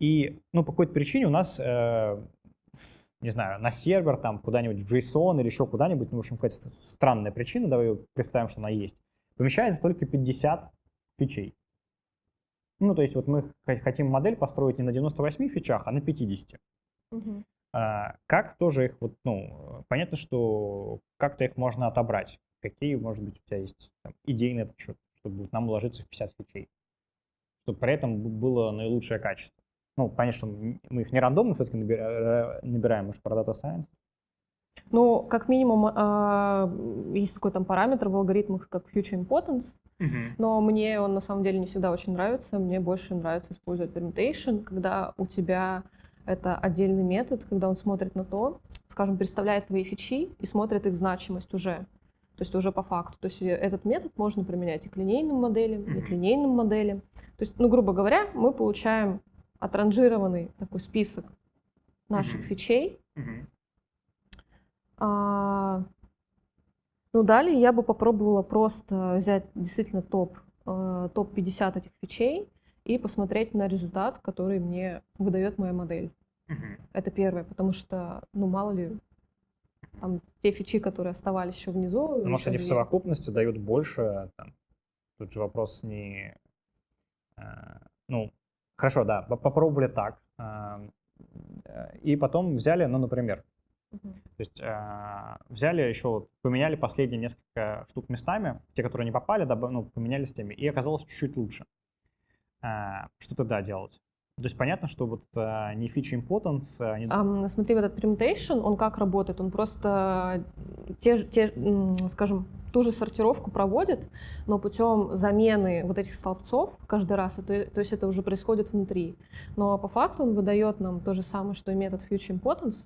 И, ну, по какой-то причине у нас, э, не знаю, на сервер, там, куда-нибудь в JSON или еще куда-нибудь, ну, в общем, какая-то странная причина, давай представим, что она есть, помещается только 50 фичей. Ну, то есть вот мы хотим модель построить не на 98 фичах, а на 50. Угу. А, как тоже их, вот, ну, понятно, что как-то их можно отобрать. Какие, может быть, у тебя есть там, идеи на этот счет? чтобы нам уложиться в 50 фичей. Чтобы при этом было наилучшее качество. Ну, конечно, мы их не рандомно все-таки э, набираем, же про Data Science. Ну, как минимум, а, есть такой там параметр в алгоритмах, как Future Importance, uh-huh. но мне он на самом деле не всегда очень нравится. Мне больше нравится использовать permutation, когда у тебя это отдельный метод, когда он смотрит на то, скажем, представляет твои фичи и смотрит их значимость уже то есть уже по факту. То есть этот метод можно применять и к линейным моделям, и к линейным моделям. То есть, ну, грубо говоря, мы получаем отранжированный такой список наших фичей. А, ну, далее я бы попробовала просто взять действительно топ, э, топ-50 этих фичей и посмотреть на результат, который мне выдает моя модель. Это первое, потому что, ну, мало ли, там, те фичи, которые оставались еще внизу. Ну, может, они в совокупности дают больше. Там, тут же вопрос не... Э, ну, хорошо, да, попробовали так. Э, и потом взяли, ну, например, Uh-huh. То есть э, взяли еще, поменяли последние несколько штук местами, те, которые не попали, ну, поменяли с теми, и оказалось чуть-чуть лучше. Э, что тогда делать? То есть понятно, что вот а, не фича importance... А, не... Um, смотри, вот этот permutation, он как работает? Он просто те, те, скажем, ту же сортировку проводит, но путем замены вот этих столбцов каждый раз, то, то есть это уже происходит внутри. Но по факту он выдает нам то же самое, что и метод future importance,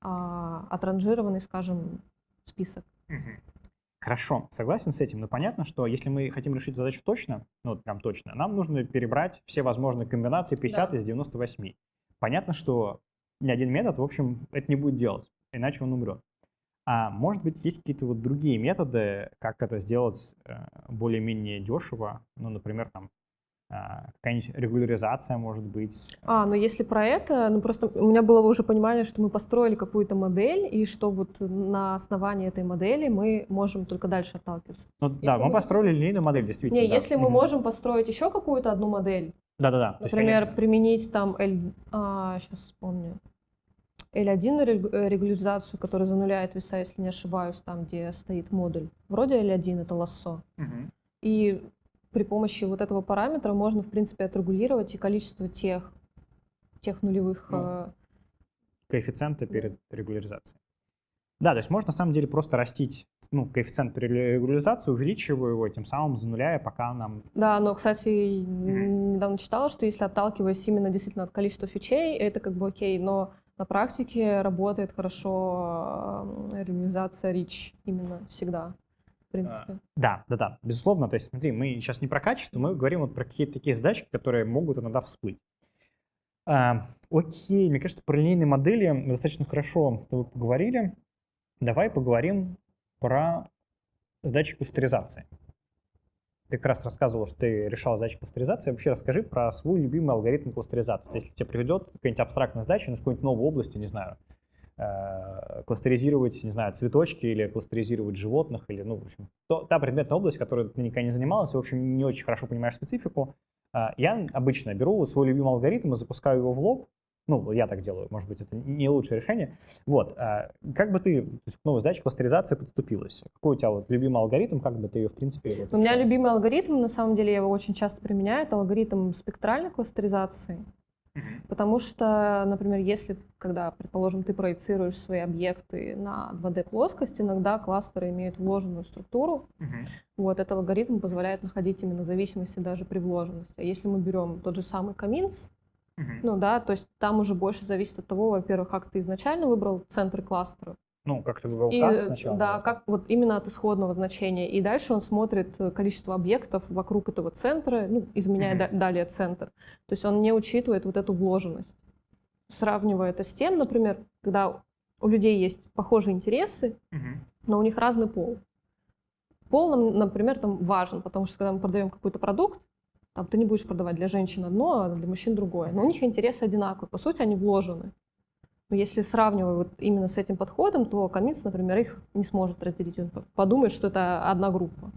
а, отранжированный, скажем, список. Хорошо, согласен с этим, но понятно, что если мы хотим решить задачу точно, ну прям точно, нам нужно перебрать все возможные комбинации 50 да. из 98. Понятно, что ни один метод, в общем, это не будет делать, иначе он умрет. А может быть, есть какие-то вот другие методы, как это сделать э, более-менее дешево, ну, например, там какая-нибудь регуляризация может быть. А, ну если про это, ну просто у меня было уже понимание, что мы построили какую-то модель, и что вот на основании этой модели мы можем только дальше отталкиваться. Ну если да, мы, мы построили линейную модель, действительно. Не, да. если мы можем построить еще какую-то одну модель, да-да-да. Например, есть, применить там L, а, сейчас вспомню, L1 э, регуляризацию, которая зануляет веса, если не ошибаюсь, там, где стоит модуль. Вроде L1 это лассо. Угу. И при помощи вот этого параметра можно, в принципе, отрегулировать и количество тех, тех нулевых... Ну, э... коэффициенты перед регуляризацией. Да, то есть можно на самом деле просто растить ну, коэффициент при регуляризации, увеличивая его, тем самым зануляя, пока нам... Да, но, кстати, mm-hmm. недавно читала, что если отталкиваясь именно действительно от количества фичей, это как бы окей, но на практике работает хорошо э, регуляризация reach именно всегда принципе. Да, да, да, безусловно. То есть, смотри, мы сейчас не про качество, мы говорим вот про какие-то такие задачи, которые могут иногда всплыть. А, окей, мне кажется, про линейные модели мы достаточно хорошо с тобой поговорили. Давай поговорим про задачи кластеризации. Ты как раз рассказывал, что ты решал задачи кластеризации. Вообще расскажи про свой любимый алгоритм кластеризации. Если тебе приведет какая-нибудь абстрактная задача, ну, с какой-нибудь новой области, не знаю, Э, кластеризировать, не знаю, цветочки или кластеризировать животных, или, ну, в общем, то, та предметная область, которой ты никогда не занималась, в общем, не очень хорошо понимаешь специфику, э, я обычно беру свой любимый алгоритм и запускаю его в лоб, ну, я так делаю, может быть, это не лучшее решение. Вот, э, как бы ты то есть, к новой задаче кластеризации подступилась? Какой у тебя вот любимый алгоритм, как бы ты ее, в принципе... Вот, у меня любимый алгоритм, на самом деле, я его очень часто применяю, это алгоритм спектральной кластеризации. Потому что, например, если, когда, предположим, ты проецируешь свои объекты на 2D плоскость, иногда кластеры имеют вложенную структуру. Uh-huh. Вот этот алгоритм позволяет находить именно зависимости даже при вложенности. А если мы берем тот же самый Каминс, uh-huh. ну да, то есть там уже больше зависит от того, во-первых, как ты изначально выбрал центры кластера, ну, как ты выбрал и, сначала. Да, как вот именно от исходного значения. И дальше он смотрит э, количество объектов вокруг этого центра, ну, изменяя mm-hmm. далее центр. То есть он не учитывает вот эту вложенность. Сравнивая это с тем, например, когда у людей есть похожие интересы, mm-hmm. но у них разный пол. Пол нам, например, там важен, потому что когда мы продаем какой-то продукт, там ты не будешь продавать для женщин одно, а для мужчин другое. Но у них интересы одинаковые. По сути, они вложены. Но если сравнивать вот именно с этим подходом, то Каминс, например, их не сможет разделить. Он подумает, что это одна группа.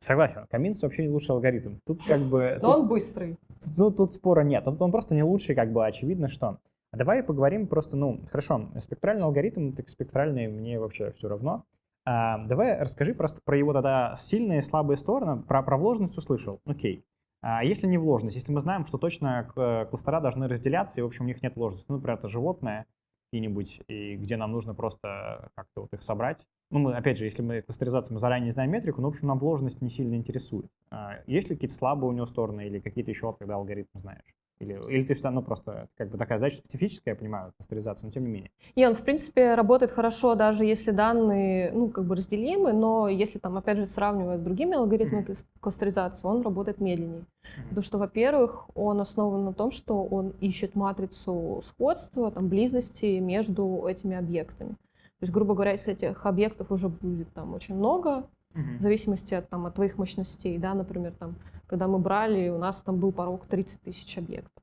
Согласен. Каминс вообще не лучший алгоритм. Тут как бы... Но тут, он быстрый. Ну, тут спора нет. Тут он просто не лучший, как бы очевидно, что. А давай поговорим просто, ну, хорошо, спектральный алгоритм, так спектральный мне вообще все равно. А, давай расскажи просто про его тогда сильные и слабые стороны. Про, про вложенность услышал, окей. А если не вложенность, если мы знаем, что точно кластера должны разделяться, и, в общем, у них нет вложенности, ну, например, это животное какие-нибудь, и где нам нужно просто как-то вот их собрать. Ну, мы, опять же, если мы кластеризация, мы заранее знаем метрику, но, в общем, нам вложенность не сильно интересует. А есть ли какие-то слабые у него стороны или какие-то еще, когда алгоритм знаешь? Или, или ты всегда, ну, просто как бы такая задача специфическая, я понимаю, пастеризация, но тем не менее. И он, в принципе, работает хорошо, даже если данные, ну, как бы разделимы, но если там, опять же, сравнивая с другими алгоритмами mm-hmm. кластеризации, он работает медленнее. Mm-hmm. Потому что, во-первых, он основан на том, что он ищет матрицу сходства, там, близости между этими объектами. То есть, грубо говоря, если этих объектов уже будет там очень много, mm-hmm. в зависимости от, там, от твоих мощностей, да, например, там, когда мы брали, у нас там был порог 30 тысяч объектов.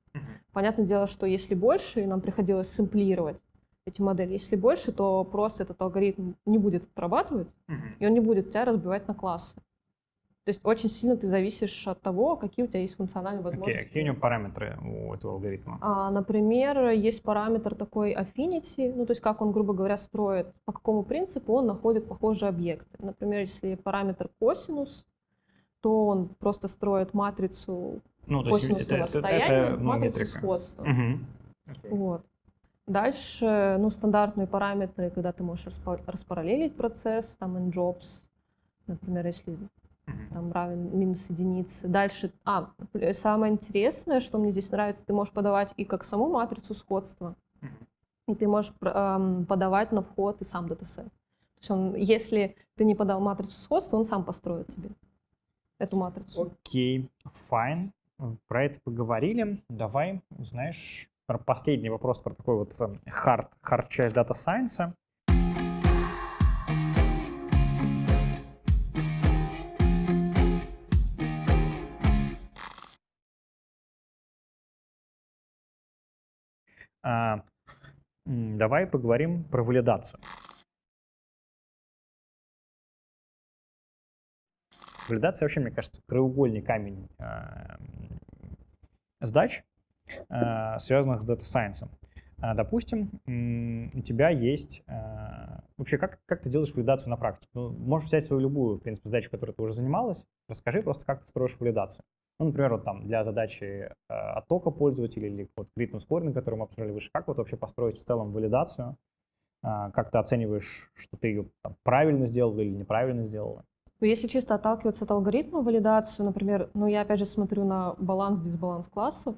Понятное дело, что если больше, и нам приходилось сэмплировать эти модели, если больше, то просто этот алгоритм не будет отрабатывать, uh-huh. и он не будет тебя разбивать на классы. То есть очень сильно ты зависишь от того, какие у тебя есть функциональные возможности. Okay. Какие у него параметры у этого алгоритма? А, например, есть параметр такой affinity, ну то есть как он, грубо говоря, строит, по какому принципу он находит похожие объекты. Например, если параметр косинус, то он просто строит матрицу Ну, то есть это, это, расстояния, это, ну, матрицу сходства. Мгм. Окей. Вот. Дальше, ну, стандартные параметры, когда ты можешь распа- распараллелить процесс, там, nJobs, например, если там равен минус единицы. Дальше, а, самое интересное, что мне здесь нравится, ты можешь подавать и как саму матрицу сходства, и ты можешь ам, подавать на вход и сам датасет. То есть он, если ты не подал матрицу сходства, он сам построит тебе эту матрицу. Окей, fine. Про это поговорили. Давай, знаешь, про последний вопрос про такой вот эм, hard, hard часть дата сайенса. Давай поговорим про валидацию. Валидация вообще, мне кажется, краеугольный камень э, сдач, э, связанных с Data Science. А, Допустим, у тебя есть... э, Вообще, как, как ты делаешь валидацию на практике? Ну, можешь взять свою любую, в принципе, задачу, которой ты уже занималась. Расскажи просто, как ты строишь валидацию. Ну, например, вот там для задачи э, оттока пользователя или вот кредитного скоринга, который мы обсуждали выше, как вот вообще построить в целом валидацию? А, Как ты оцениваешь, что ты ее там, правильно сделала или неправильно сделала? Ну, Если чисто отталкиваться от алгоритма валидацию, например, ну я опять же смотрю на баланс-дисбаланс классов,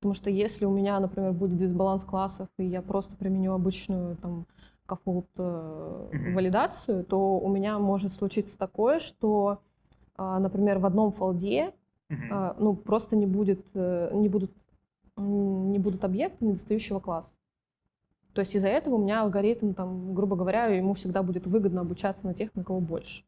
потому что если у меня, например, будет дисбаланс классов, и я просто применю обычную там кафолт э, валидацию, то у меня может случиться такое, что, а, например, в одном фолде а, ну, просто не будет, э, не будут, не будут объекты недостающего класса. То есть из-за этого у меня алгоритм, там, грубо говоря, ему всегда будет выгодно обучаться на тех, на кого больше.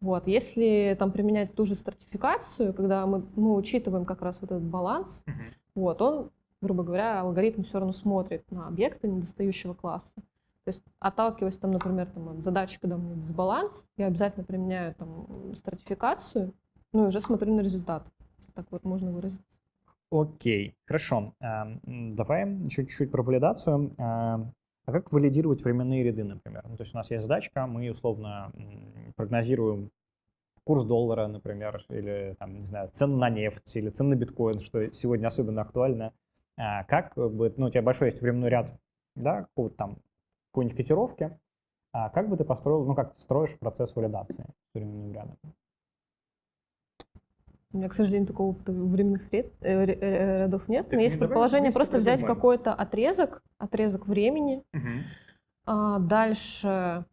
Вот. Если там применять ту же стратификацию, когда мы, мы учитываем как раз вот этот баланс, Мгм. вот, он, грубо говоря, алгоритм все равно смотрит на объекты недостающего класса. То есть, отталкиваясь, там, например, там, от задачи, когда у меня дисбаланс, я обязательно применяю там, стратификацию, ну и уже смотрю на результат, если так вот можно выразиться. Окей, хорошо. Эм, Давай еще чуть-чуть про валидацию. Эм, А как валидировать временные ряды, например? Ну, то есть у нас есть задачка, мы условно прогнозируем курс доллара, например, или там, не знаю, цену на нефть, или цену на биткоин, что сегодня особенно актуально. А Как бы, ну, у тебя большой есть временной ряд, да, какого-то там, какой-нибудь котировки. А как бы ты построил, ну, как ты строишь процесс валидации временным рядом? У меня, к сожалению, такого опыта временных ряд- э, э, рядов нет. Так Но есть не давай предположение просто взять какой-то отрезок, отрезок времени, а дальше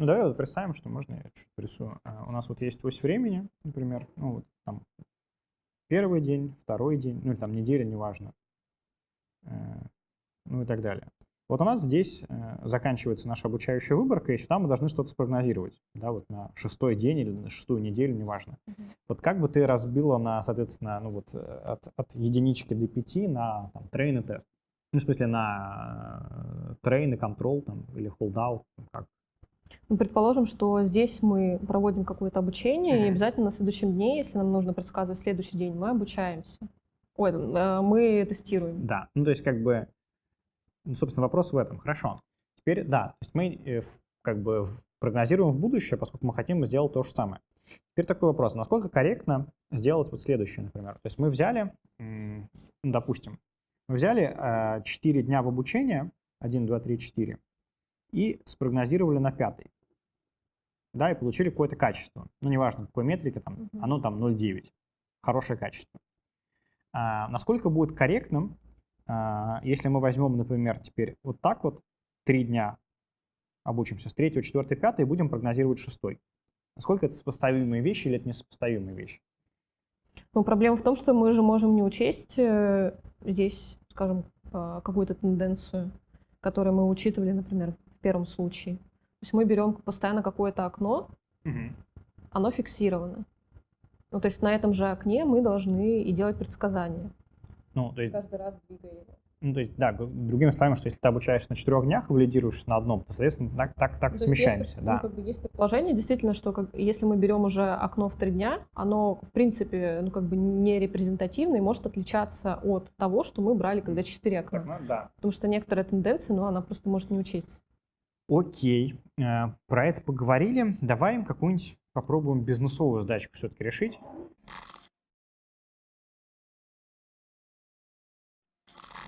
Ну, давай вот представим, что можно я чуть порисую. А, У нас вот есть ось времени, например, ну, вот там первый день, второй день, ну, или там неделя, неважно, Э, ну и так далее. Вот у нас здесь э, заканчивается наша обучающая выборка, и сюда мы должны что-то спрогнозировать, да, вот на шестой день или на шестую неделю, неважно. Вот как бы ты разбила на, соответственно, ну вот э, от, от единички до пяти на там, трейн и тест? Ну, в смысле, на трейн и контрол там, или холдаут, как? Ну, предположим, что здесь мы проводим какое-то обучение, и Мгм. обязательно на следующем дне, если нам нужно предсказывать следующий день, мы обучаемся. Ой, э, мы тестируем. Да, ну то есть как бы, ну, собственно, вопрос в этом. Хорошо. Теперь, да, то есть мы э, как бы прогнозируем в будущее, поскольку мы хотим сделать то же самое. Теперь такой вопрос. Насколько корректно сделать вот следующее, например? То есть мы взяли, допустим, мы взяли 4 дня в обучение, 1, 2, 3, 4, и спрогнозировали на пятый. Да, и получили какое-то качество. Ну, неважно, какой метрике, там, Мгм. оно там 0,9. Хорошее качество. А, насколько будет корректным, а, если мы возьмем, например, теперь вот так вот, три дня обучимся с 3, 4, 5 и будем прогнозировать шестой. Насколько это сопоставимые вещи или это несопоставимые вещи? Но проблема в том, что мы же можем не учесть э, здесь, скажем, э, какую-то тенденцию, которую мы учитывали, например, в первом случае. То есть мы берем постоянно какое-то окно, оно фиксировано. Ну, то есть на этом же окне мы должны и делать предсказания. Ну, то есть, Каждый раз двигая его. ну, то есть, да, другими словами, что если ты обучаешься на четырех днях и валидируешь на одном, то, соответственно, так, так, так Ну, то смещаемся, есть, да. Ну, как бы есть предположение, действительно, что как, если мы берем уже окно в три дня, оно, в принципе, ну, как бы не репрезентативно и может отличаться от того, что мы брали, когда четыре окна. Так, ну, да. Потому что некоторая тенденция, ну, она просто может не учесть. Окей, э, про это поговорили. Давай им какую-нибудь попробуем бизнесовую задачку все-таки решить.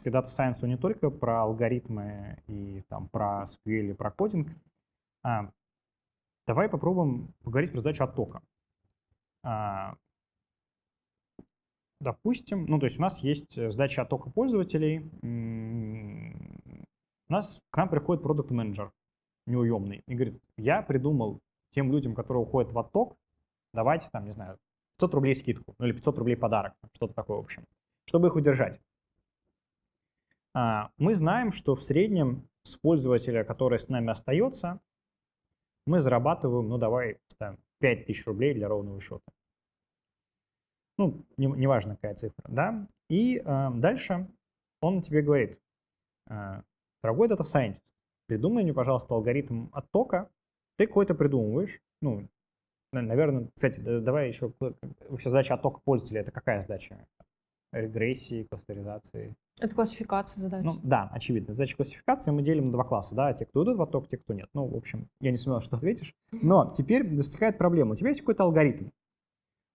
Когда-то Science не только про алгоритмы и там, про SQL и про кодинг. А, давай попробуем поговорить про задачу оттока. А, допустим, ну то есть у нас есть задача оттока пользователей. У нас к нам приходит продукт менеджер неуемный и говорит, я придумал тем людям, которые уходят в отток, давайте там, не знаю, 500 рублей скидку, ну или 500 рублей подарок, что-то такое, в общем, чтобы их удержать. А, мы знаем, что в среднем с пользователя, который с нами остается, мы зарабатываем, ну давай ставим 5000 рублей для ровного счета. Ну, неважно не, какая цифра, да. И э, дальше он тебе говорит, э, дорогой дата scientist, придумай мне, пожалуйста, алгоритм оттока. Ты какой-то придумываешь, ну, наверное, кстати, давай еще, вообще задача оттока пользователя, это какая задача? Регрессии, кластеризации? Это классификация задач. Ну, да, очевидно. Задача классификации мы делим на два класса, да, те, кто идут в отток, те, кто нет. Ну, в общем, я не сомневаюсь, что ответишь. Но теперь возникает проблема. У тебя есть какой-то алгоритм.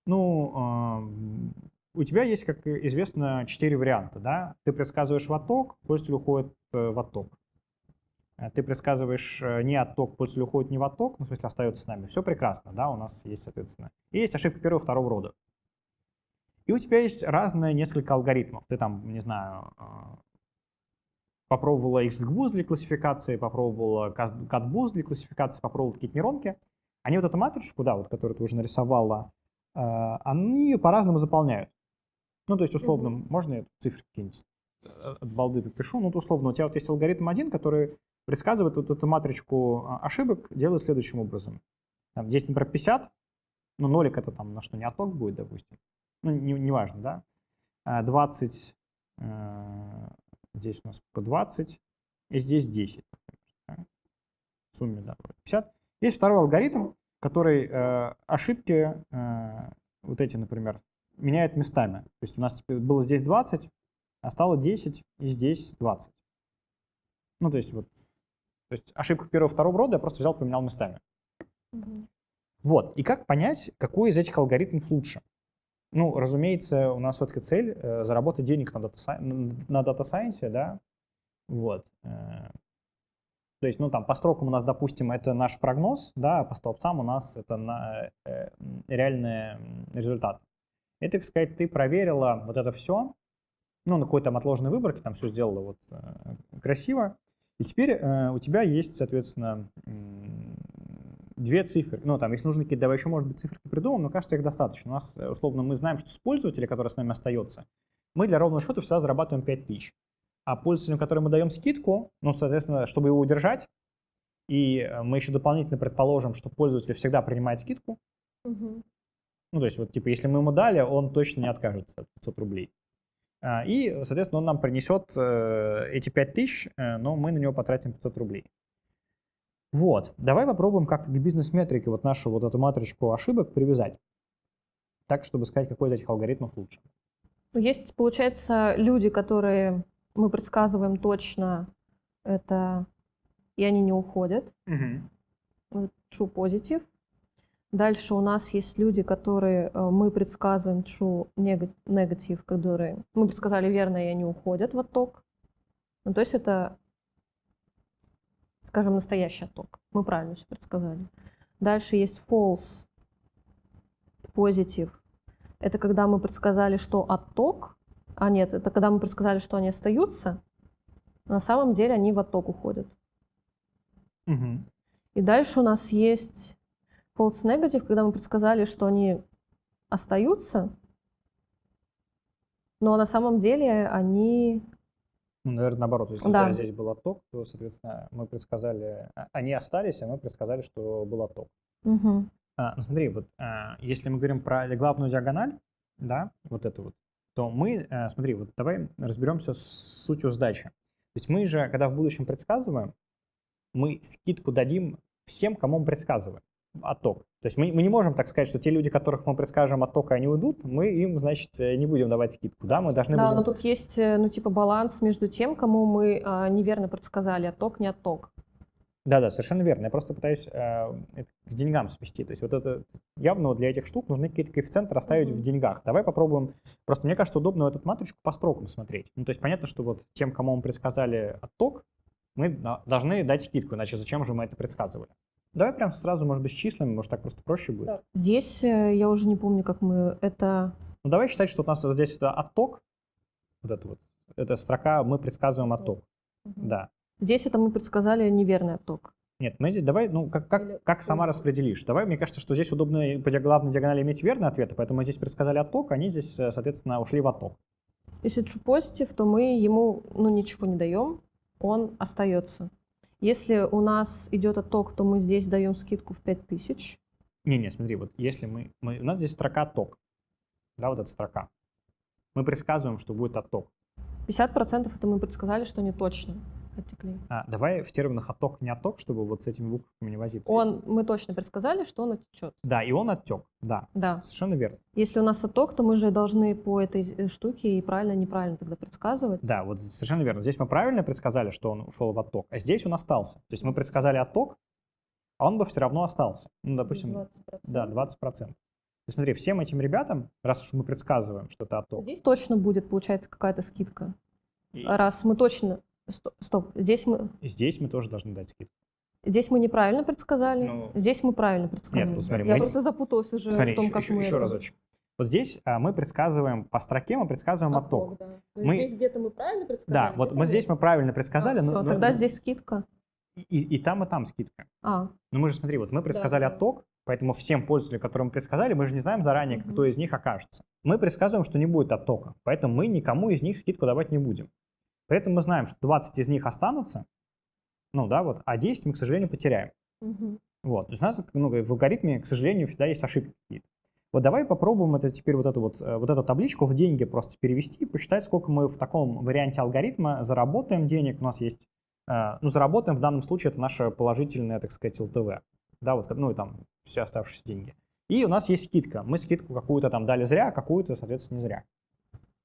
Ну, э, у тебя есть, как известно, четыре варианта, да. Ты предсказываешь в отток, пользователь уходит э, в отток. Э, ты предсказываешь э, не отток, пользователь уходит не в отток, ну, в смысле остается с нами. Все прекрасно, да, у нас есть, соответственно. И есть ошибка первого и второго рода. И у тебя есть разные несколько алгоритмов. Ты там, не знаю, а, попробовала XGBoost для классификации, попробовала CatBoost для классификации, попробовала какие-то нейронки. Они вот эту матричку, да, вот, которую ты уже нарисовала, они по-разному заполняют. Ну, то есть, условно, можно я цифры какие-нибудь э, от балды припишу? Ну, то условно, у тебя вот есть алгоритм один, который предсказывает вот эту матричку а, ошибок, делает следующим образом. Там, здесь, например, 50, ну, нолик это там на что, не отток будет, допустим ну, неважно, не, важно, да, 20, э, здесь у нас сколько, 20, и здесь 10, да? в сумме, да, 50. Есть второй алгоритм, который э, ошибки, э, вот эти, например, меняет местами. То есть у нас было здесь 20, а стало 10, и здесь 20. Ну, то есть вот, то есть ошибка первого второго рода я просто взял, поменял местами. Угу. Вот, и как понять, какой из этих алгоритмов лучше? Ну, разумеется, у нас все-таки цель э, заработать денег на дата, на дата да, вот. Э, то есть, ну, там, по строкам у нас, допустим, это наш прогноз, да, а по столбцам у нас это на, э, реальный результат. И, так сказать, ты проверила вот это все, ну, на какой-то там отложенной выборке, там все сделала вот э, красиво, и теперь э, у тебя есть, соответственно, две цифры. Ну, там, если нужны какие-то, давай еще, может быть, цифры придумаем, но кажется, их достаточно. У нас, э, условно, мы знаем, что с пользователя, который с нами остается, мы для ровного счета всегда зарабатываем 5000. А пользователям, которым мы даем скидку, ну, соответственно, чтобы его удержать, и э, мы еще дополнительно предположим, что пользователь всегда принимает скидку. Угу. Ну, то есть, вот, типа, если мы ему дали, он точно не откажется от 500 рублей. А, и, соответственно, он нам принесет э, эти 5000, но мы на него потратим 500 рублей. Вот, давай попробуем как-то к бизнес-метрике вот нашу вот эту матричку ошибок привязать, так, чтобы сказать, какой из этих алгоритмов лучше. Ну, есть, получается, люди, которые мы предсказываем точно, это и они не уходят. Угу. True positive. Дальше у нас есть люди, которые э, мы предсказываем true negative, которые мы предсказали верно, и они уходят в отток. Ну, то есть это скажем, настоящий отток. Мы правильно все предсказали. Дальше есть false positive. Это когда мы предсказали, что отток, а нет, это когда мы предсказали, что они остаются, на самом деле они в отток уходят. Угу. И дальше у нас есть false negative, когда мы предсказали, что они остаются, но на самом деле они ну, наверное, наоборот, если да. здесь был отток, то, соответственно, мы предсказали, а, они остались, а мы предсказали, что был отток. Угу. А, ну, смотри, вот а, если мы говорим про главную диагональ, да, вот это вот, то мы, а, смотри, вот давай разберемся с сутью сдачи. То есть мы же, когда в будущем предсказываем, мы скидку дадим всем, кому мы предсказываем отток. То есть мы, мы не можем так сказать, что те люди, которых мы предскажем оттока, они уйдут, мы им, значит, э, не будем давать скидку, да, мы должны Да, будем... но тут есть, э, ну, типа, баланс между тем, кому мы а, неверно предсказали отток, не отток. Да-да, совершенно верно. Я просто пытаюсь э, это к деньгам свести. То есть вот это явно для этих штук нужны какие-то коэффициенты расставить Мгм. в деньгах. Давай попробуем. Просто мне кажется, удобно эту матричку по строкам смотреть. Ну, то есть понятно, что вот тем, кому мы предсказали отток, мы должны дать скидку, иначе зачем же мы это предсказывали? Давай прям сразу, может быть, с числами, может так просто проще будет. Да. Здесь э, я уже не помню, как мы это... Ну, давай считать, что у нас здесь это отток, вот это вот, эта строка, мы предсказываем отток. Да. Здесь это мы предсказали неверный отток. Нет, мы здесь давай, ну, как, как, Или как сама распределишь? Давай, мне кажется, что здесь удобно по главной диагонали иметь верные ответы, поэтому мы здесь предсказали отток, они здесь, э, соответственно, ушли в отток. Если true positive, то мы ему ну, ничего не даем, он остается. Если у нас идет отток, то мы здесь даем скидку в 5000. Не-не, смотри, вот если мы, мы- у нас здесь строка отток, да, вот эта строка. Мы предсказываем, что будет отток. 50% это мы предсказали, что не точно оттекли. А, давай в терминах отток, не отток, чтобы вот с этими буквами не возиться. Он, мы точно предсказали, что он оттечет. Да, и он оттек, да, Да. совершенно верно. Если у нас отток, то мы же должны по этой э, штуке и правильно, неправильно тогда предсказывать. Да, вот совершенно верно. Здесь мы правильно предсказали, что он ушел в отток, а здесь он остался. То есть мы предсказали отток, а он бы все равно остался. Ну, допустим, 20%. да, 20%. То есть смотри, всем этим ребятам, раз уж мы предсказываем, что это отток, Здесь точно будет, получается, какая-то скидка. и Раз мы точно... сто- Стоп, здесь мы, здесь мы тоже должны дать скидку. здесь мы неправильно предсказали, Ну, здесь мы правильно предсказали. вот смотри, Я мы- просто запуталась уже Смотри, в том, еще, как еще- мы еще это- разочек. Вот здесь а, мы предсказываем по строке, мы предсказываем отток. да. Мы- Здесь где-то мы правильно Да, предсказали? вот мы здесь мы правильно предсказали, но, Все, но- тогда но- здесь скидка. и, и там, и там скидка. А, Но мы же, смотри, вот мы предсказали да. отток, поэтому всем пользователям, которым мы предсказали, мы же не знаем заранее, Мгм. кто из них окажется. Мы предсказываем, что не будет оттока, поэтому мы никому из них скидку давать не будем. При этом мы знаем, что 20 из них останутся, ну да, вот, а 10 мы, к сожалению, потеряем. мгм. Вот. То есть у нас ну, в алгоритме, к сожалению, всегда есть ошибки какие-то. Вот давай попробуем это теперь вот эту вот, э, вот эту табличку в деньги просто перевести и посчитать, сколько мы в таком варианте алгоритма заработаем денег. У нас есть, э, ну, заработаем в данном случае это наше положительное, так сказать, ЛТВ. Да, вот, ну и там все оставшиеся деньги. И у нас есть скидка. Мы скидку какую-то там дали зря, а какую-то, соответственно, не зря.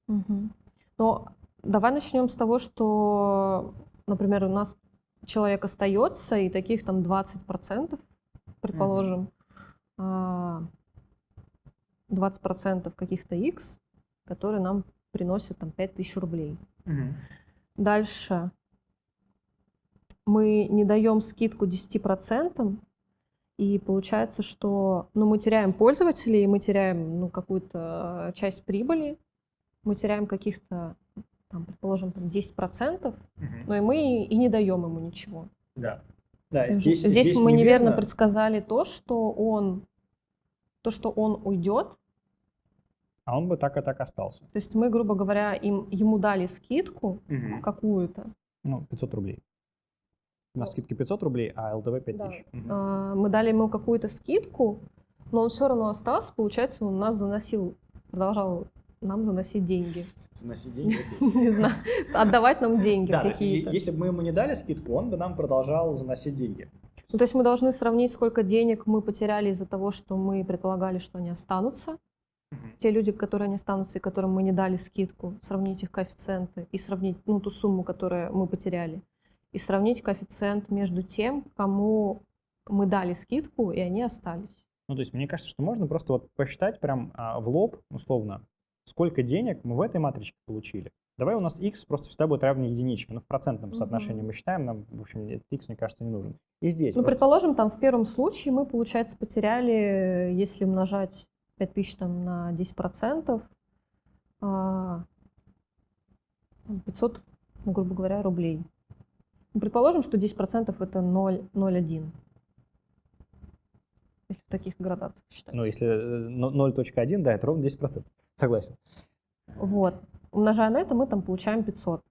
Мгм. Ну, давай начнем с того, что, например, у нас человек остается, и таких там 20%, предположим, а, 20% каких-то X, которые нам приносят там 5000 рублей. Дальше. Мы не даем скидку 10%, и получается, что ну, мы теряем пользователей, мы теряем ну, какую-то часть прибыли, мы теряем каких-то, там, предположим, там 10%, но и мы и не даем ему ничего. Да. Да, Здесь, здесь, мы неверно предсказали то, что он, то, что он уйдет. А он бы так и так остался. То есть мы, грубо говоря, им, ему дали скидку какую-то, Ну, 500 рублей. На скидке 500 рублей, а ЛТВ 5000. Да. Мгм. А, мы дали ему какую-то скидку, но он все равно остался, получается, он нас заносил, продолжал нам заносить деньги. Заносить деньги. Не знаю, отдавать нам деньги какие-то. если бы мы ему не дали скидку, он бы нам продолжал заносить деньги. Ну, то есть мы должны сравнить, сколько денег мы потеряли из-за того, что мы предполагали, что они останутся. Те люди, которые не останутся и которым мы не дали скидку, сравнить их коэффициенты и сравнить ну, ту сумму, которую мы потеряли. И сравнить коэффициент между тем, кому мы дали скидку, и они остались. Ну, то есть мне кажется, что можно просто вот посчитать прям а, в лоб, условно, сколько денег мы в этой матричке получили. Давай у нас x просто всегда будет равен единичке. Ну, в процентном Мгм. соотношении мы считаем, нам, в общем, этот x, мне кажется, не нужен. И здесь. Ну, просто- предположим, там в первом случае мы, получается, потеряли, если умножать 5000 там, на 10%, а, там 500, ну, грубо говоря, рублей. Ну, предположим, что 10% это 0, 0,1. Если в таких градациях считать. Ну, если э, но- 0.1, да, это ровно 10%. Согласен. Вот. Умножая на это, мы там получаем 500.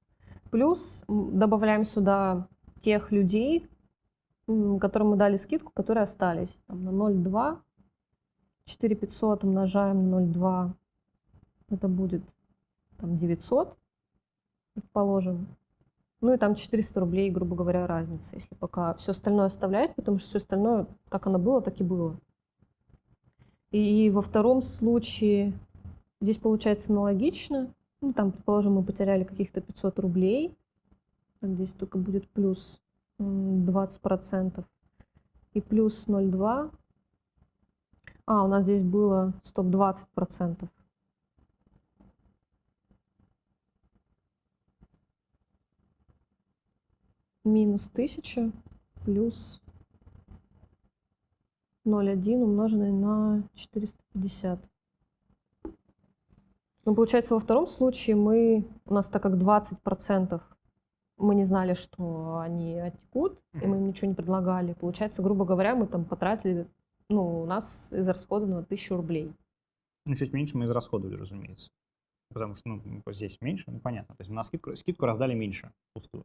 Плюс добавляем сюда тех людей, которым мы дали скидку, которые остались. Там, на 0,2. 4500 умножаем на 0,2. Это будет там, 900, предположим. Ну и там 400 рублей, грубо говоря, разница, если пока все остальное оставлять, потому что все остальное, как оно было, так и было. И во втором случае здесь получается аналогично. Ну, там, предположим, мы потеряли каких-то 500 рублей. Здесь только будет плюс м, 20%. И плюс 0,2. А, у нас здесь было стоп 20%. Минус 1000 плюс 0,1 умноженный на 450. Ну, получается, во втором случае мы, у нас так как 20% мы не знали, что они оттекут, и мы им ничего не предлагали. Получается, грубо говоря, мы там потратили, ну, у нас израсходовано 1000 рублей. Ну, чуть меньше мы израсходовали, разумеется. Потому что, ну, здесь меньше, ну, понятно. То есть на скидку, скидку раздали меньше пустую.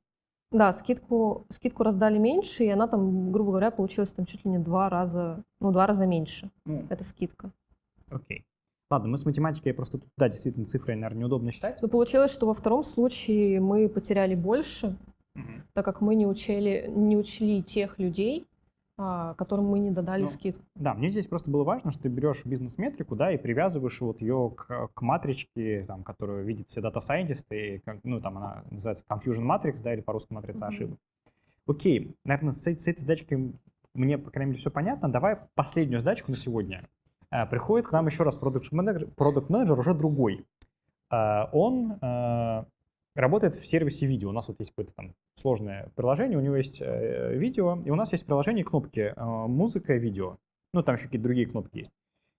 Да, скидку, скидку раздали меньше, и она там, грубо говоря, получилась там чуть ли не два раза, ну, два раза меньше. Ну, Это скидка. окей. Ладно, мы с математикой просто тут, да, действительно, цифры, наверное, неудобно считать. Но получилось, что во втором случае мы потеряли больше, Мгм. так как мы не учили, не учли тех людей, а, которым мы не додали Ну, скидку. Да, мне здесь просто было важно, что ты берешь бизнес-метрику, да, и привязываешь вот ее к, к матричке, там, которую видят все дата-сайентисты, ну, там она называется Confusion Matrix, да, или по-русски матрица Мгм. ошибок. Окей, наверное, с, с этой задачкой мне, по крайней мере, все понятно. Давай последнюю задачку на сегодня. А, Приходит к нам еще раз продукт-менеджер, продукт-менеджер уже другой. А, Он а, работает в сервисе видео. У нас вот есть какое-то там сложное приложение, у него есть э, видео, и у нас есть в приложении кнопки э, музыка видео. Ну, там еще какие-то другие кнопки есть.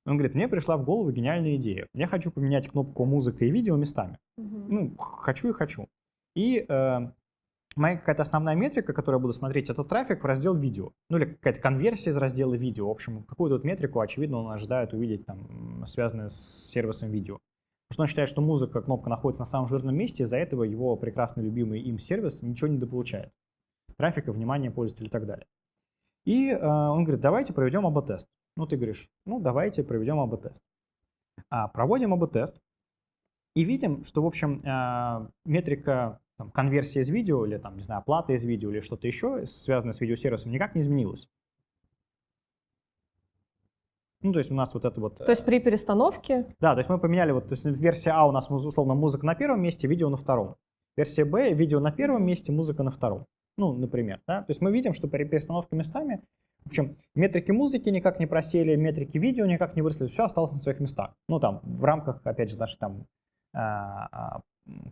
Он говорит, мне пришла в голову гениальная идея. Я хочу поменять кнопку музыка и видео местами. Мгм. Ну, хочу и хочу. И э, моя какая-то основная метрика, которую я буду смотреть, это трафик в раздел видео. Ну, или какая-то конверсия из раздела видео. В общем, какую-то вот метрику, очевидно, он ожидает увидеть, там, связанную с сервисом видео. Потому что он считает, что музыка, кнопка находится на самом жирном месте, из-за этого его прекрасно любимый им сервис ничего не дополучает. Трафика, внимания пользователя и так далее. И э, он говорит, давайте проведем АБ-тест. Ну, ты говоришь, ну, давайте проведем АБ-тест. А, проводим АБ-тест и видим, что, в общем, э, метрика там, конверсия из видео или, там, не знаю, оплата из видео или что-то еще, связанное с видеосервисом, никак не изменилась. Ну, то есть у нас вот это вот... То есть при перестановке Да, то есть мы поменяли, вот, то есть версия А у нас, условно, музыка на первом месте, видео на втором. Версия Б, видео на первом месте, музыка на втором. Ну, например, да. То есть мы видим, что при перестановке местами, в общем, метрики музыки никак не просели, метрики видео никак не выросли, все осталось на своих местах. Ну, там, в рамках, опять же, нашей там, а, а,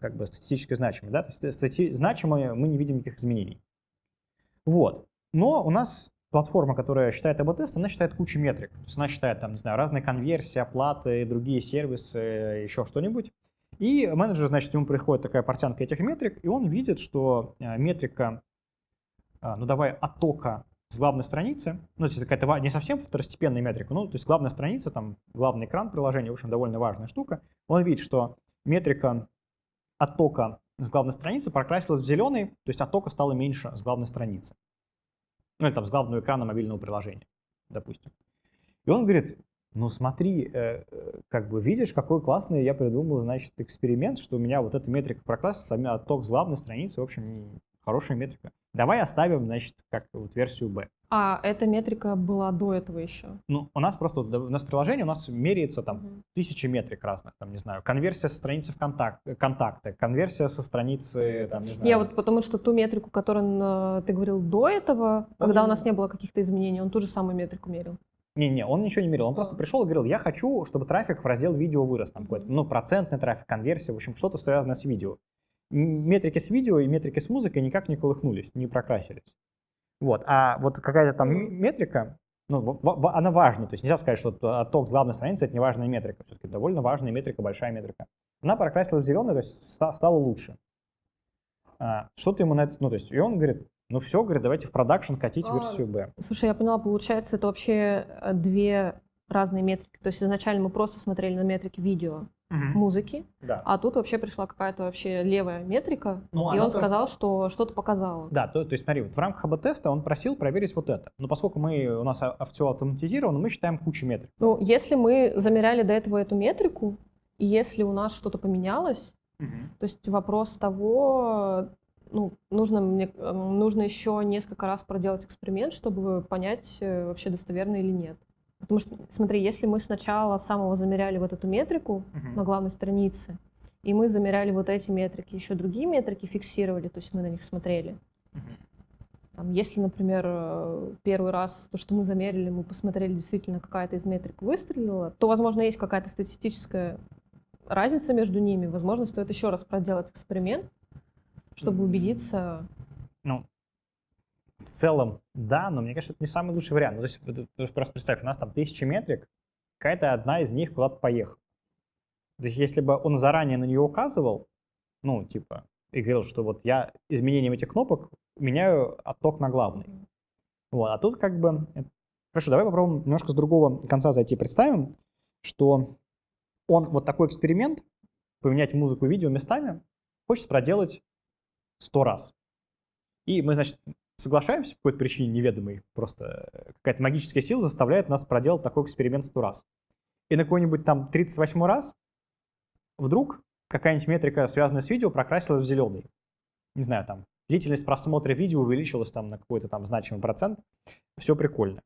как бы статистически значимой, да, стати- значимые мы не видим никаких изменений. Вот. Но у нас платформа, которая считает АБ-тест, она считает кучу метрик. То есть она считает, там, не знаю, разные конверсии, оплаты, другие сервисы, еще что-нибудь. И менеджер, значит, ему приходит такая портянка этих метрик, и он видит, что э, метрика, а, ну давай, оттока с главной страницы, ну, то есть какая-то не совсем второстепенная метрика, ну, то есть главная страница, там, главный экран приложения, в общем, довольно важная штука. Он видит, что метрика оттока с главной страницы прокрасилась в зеленый, то есть оттока стало меньше с главной страницы. Ну, или там с главного экрана мобильного приложения, допустим. И он говорит, ну смотри, э, э, как бы видишь, какой классный я придумал, значит, эксперимент, что у меня вот эта метрика прокрасится, а отток с главной страницы, в общем, хорошая метрика. Давай оставим, значит, как вот версию B. А эта метрика была до этого еще. Ну, у нас просто, у нас приложение, у нас меряется там Мгм. тысячи метрик разных, там, не знаю, конверсия со страницы в контакт, контакты, конверсия со страницы, там, не знаю. Я вот потому что ту метрику, которую э, ты говорил до этого, когда у именно- нас не было каких-то изменений, он ту же самую метрику мерил. Не-не, он ничего не мерил, он просто А. пришел и говорил, я хочу, чтобы трафик в раздел видео вырос, там какой-то, ну, процентный трафик, конверсия, в общем, что-то связанное с видео. Метрики с видео и метрики с музыкой никак не колыхнулись, не прокрасились. Вот, а вот какая-то там метрика, ну, она важна, то есть нельзя сказать, что отток с главной страницы это не важная метрика, все-таки довольно важная метрика, большая метрика. Она прокрасилась в зеленый, то есть ста- стало лучше. А, что ты ему на это, ну, то есть, и он говорит, ну все, говорит, давайте в продакшн катить А, версию B. Слушай, я поняла, получается, это вообще э, две разные метрики. То есть изначально мы просто смотрели на метрики видео, музыки, Да. а тут вообще пришла какая-то вообще левая метрика, Ну, и он тоже- сказал, что что-то показало. Да, то, то есть смотри, вот в рамках АБ-теста он просил проверить вот это. Но поскольку мы, у нас а- все автоматизировано, мы считаем кучу метрик. Ну, если мы замеряли до этого эту метрику, и если у нас что-то поменялось, то есть вопрос того, ну, нужно, мне, э, нужно еще несколько раз проделать эксперимент, чтобы понять, э, вообще достоверно или нет. Потому что, смотри, если мы сначала самого замеряли вот эту метрику Мгм. на главной странице, и мы замеряли вот эти метрики, еще другие метрики фиксировали, то есть мы на них смотрели, Мгм. Там, если, например, э, первый раз то, что мы замерили, мы посмотрели, действительно какая-то из метрик выстрелила, то, возможно, есть какая-то статистическая разница между ними. Возможно, стоит еще раз проделать эксперимент, чтобы убедиться. В целом, да, но мне кажется, это не самый лучший вариант. Ну, то есть, просто представь, у нас там тысячи метрик, какая-то одна из них куда-то поехала. То есть, если бы он заранее на нее указывал, ну, типа, и говорил, что вот я изменением этих кнопок меняю отток на главный. Вот, а тут как бы... Хорошо, давай попробуем немножко с другого конца зайти. Представим, что он вот такой эксперимент, поменять музыку и видео местами, хочет проделать сто раз. И мы, значит, соглашаемся по какой-то причине неведомой, просто какая-то магическая сила заставляет нас проделать такой эксперимент сто раз. И на какой-нибудь там 38 раз вдруг какая-нибудь метрика, связанная с видео, прокрасилась в зеленый. Не знаю, там, длительность просмотра видео увеличилась там на какой-то там значимый процент. Все прикольно.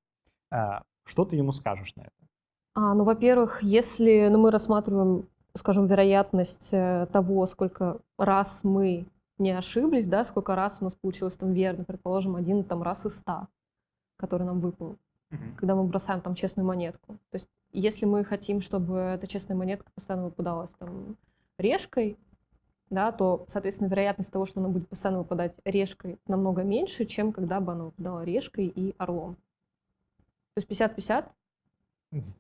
А, что ты ему скажешь на это? А, ну, во-первых, если ну, мы рассматриваем, скажем, вероятность э, того, сколько раз мы не ошиблись, да, сколько раз у нас получилось там верно, предположим, один там раз из ста, который нам выпал, угу. когда мы бросаем там честную монетку. То есть если мы хотим, чтобы эта честная монетка постоянно выпадалась там решкой, да, то, соответственно, вероятность того, что она будет постоянно выпадать решкой, намного меньше, чем когда бы она выпадала решкой и орлом. То есть 50-50.